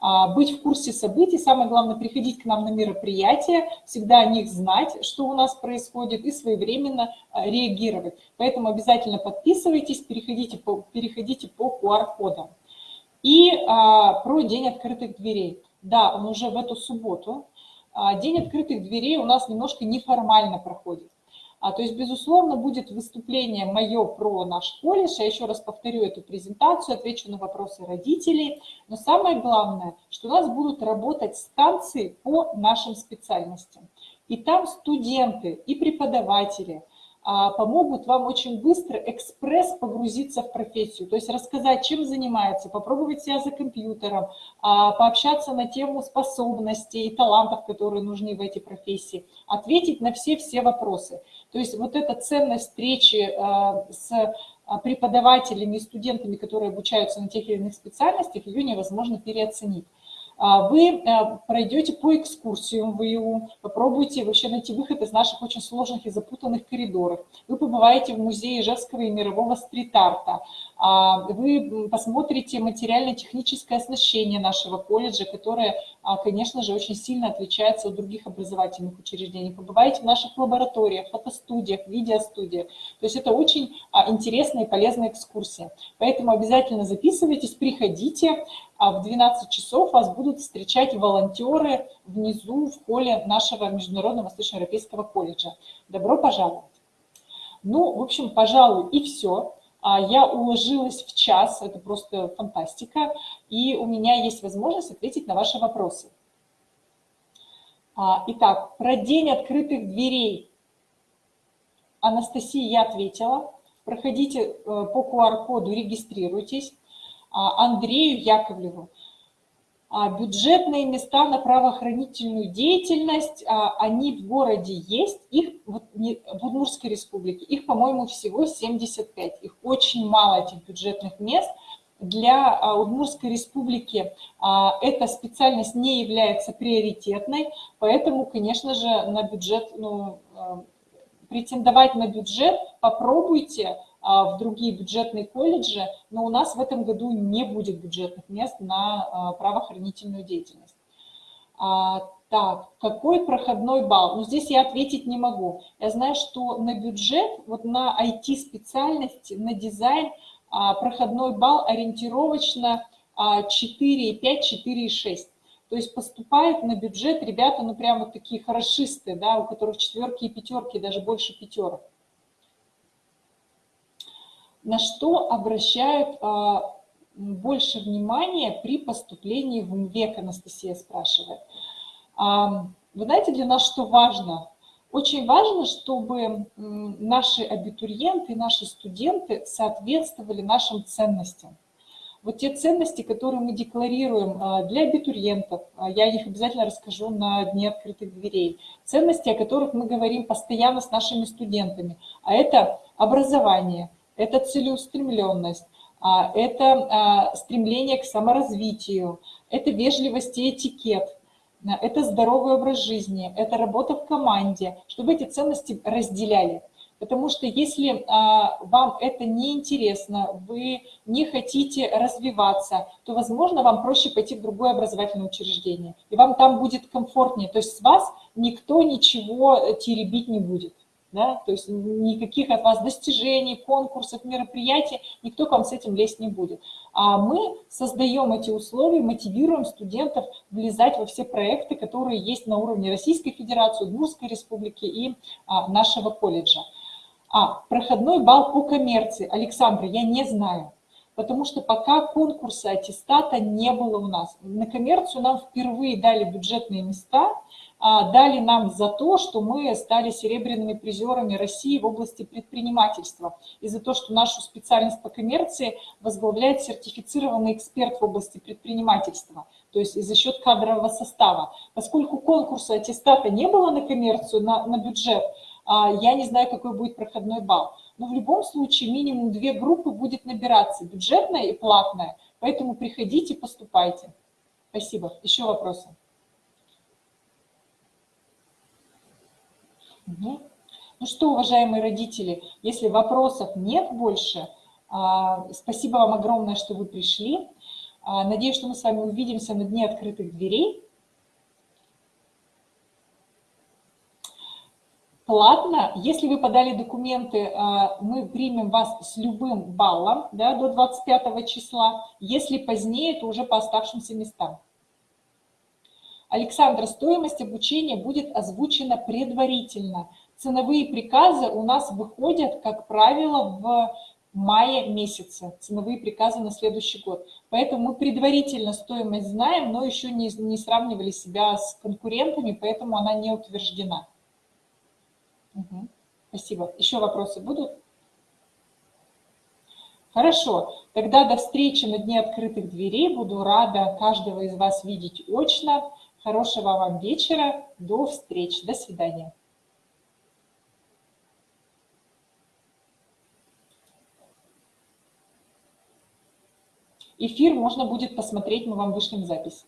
Speaker 1: А, быть в курсе событий, самое главное, приходить к нам на мероприятия, всегда о них знать, что у нас происходит, и своевременно а, реагировать. Поэтому обязательно подписывайтесь, переходите по, переходите по QR-кодам. И а, про День открытых дверей. Да, он уже в эту субботу. А, День открытых дверей у нас немножко неформально проходит. А, то есть, безусловно, будет выступление мое про наш колледж. Я еще раз повторю эту презентацию, отвечу на вопросы родителей. Но самое главное, что у нас будут работать станции по нашим специальностям. И там студенты и преподаватели помогут вам очень быстро экспресс погрузиться в профессию, то есть рассказать, чем занимается, попробовать себя за компьютером, а, пообщаться на тему способностей и талантов, которые нужны в этой профессии, ответить на все-все вопросы. То есть вот эта ценность встречи а, с преподавателями и студентами, которые обучаются на тех или иных специальностях, ее невозможно переоценить. А, вы э, пройдете по экскурсиям в ИУ, попробуйте вообще найти выход из наших очень сложных и запутанных коридоров. Вы побываете в музее Ижевского и мирового стрит-арта. А, вы посмотрите материально-техническое оснащение нашего колледжа, которое, а, конечно же, очень сильно отличается от других образовательных учреждений. Побываете в наших лабораториях, фотостудиях, видеостудиях. То есть это очень интересная и полезная экскурсия. Поэтому обязательно записывайтесь, приходите а в 12 часов вас будут встречать волонтеры внизу в холле нашего Международного Восточноевропейского колледжа. Добро пожаловать! Ну, в общем, пожалуй, и все. А я уложилась в час, это просто фантастика, и у меня есть возможность ответить на ваши вопросы. А, итак, про день открытых дверей. Анастасия, я ответила. Проходите э, по QR-коду, регистрируйтесь. А, Андрею Яковлеву. А, бюджетные места на правоохранительную деятельность, а, они в городе есть, их в Удмуртской республике, их, по-моему, всего 75, их очень мало, этих бюджетных мест. Для Удмуртской республики эта специальность не является приоритетной, поэтому, конечно же, на бюджет, ну, претендовать на бюджет попробуйте, а, в другие бюджетные колледжи, но у нас в этом году не будет бюджетных мест на а, правоохранительную деятельность. А, так, какой проходной балл? Ну, здесь я ответить не могу. Я знаю, что на бюджет, вот на IT-специальности, на дизайн проходной балл ориентировочно 4,5, 4,6. То есть поступают на бюджет ребята, ну, прямо такие хорошисты, да, у которых четверки и пятерки, даже больше пятерок на что обращают а, больше внимания при поступлении в МВЕК, Анастасия спрашивает. А, вы знаете, для нас что важно? Очень важно, чтобы наши абитуриенты, наши студенты соответствовали нашим ценностям. Вот те ценности, которые мы декларируем а, для абитуриентов, я о них обязательно расскажу на Дне открытых дверей, ценности, о которых мы говорим постоянно с нашими студентами, а это образование – это целеустремленность, а, это а, стремление к саморазвитию, это вежливость и этикет, а, это здоровый образ жизни, это работа в команде, чтобы эти ценности разделяли. Потому что если вам это не интересно, вы не хотите развиваться, то, возможно, вам проще пойти в другое образовательное учреждение. И вам там будет комфортнее. То есть с вас никто ничего теребить не будет да, то есть никаких от вас достижений, конкурсов, мероприятий, никто к вам с этим лезть не будет. А мы создаем эти условия, мотивируем студентов влезать во все проекты, которые есть на уровне Российской Федерации, Удмуртской Республики и а, нашего колледжа. А, проходной балл по коммерции. Александра, я не знаю, потому что пока конкурса аттестата не было у нас. На коммерцию нам впервые дали бюджетные места – дали нам за то, что мы стали серебряными призерами России в области предпринимательства и за то, что нашу специальность по коммерции возглавляет сертифицированный эксперт в области предпринимательства, то есть за счет кадрового состава. Поскольку конкурса аттестата не было на коммерцию, на, на бюджет, а, я не знаю, какой будет проходной балл. Но в любом случае минимум две группы будет набираться, бюджетная и платная. Поэтому приходите, поступайте. Спасибо. Еще вопросы? Угу. Ну что, уважаемые родители, если вопросов нет больше, а, спасибо вам огромное, что вы пришли. А, надеюсь, что мы с вами увидимся на Дне открытых дверей. Платно, если вы подали документы, а, мы примем вас с любым баллом да, до 25 числа. Если позднее, то уже по оставшимся местам. Александра, стоимость обучения будет озвучена предварительно. Ценовые приказы у нас выходят, как правило, в мае месяце, ценовые приказы на следующий год. Поэтому мы предварительно стоимость знаем, но еще не, не сравнивали себя с конкурентами, поэтому она не утверждена. Угу. Спасибо. Еще вопросы будут? Хорошо, тогда до встречи на Дне открытых дверей. Буду рада каждого из вас видеть очно. Хорошего вам вечера. До встречи. До свидания. Эфир можно будет посмотреть, мы вам вышлем запись.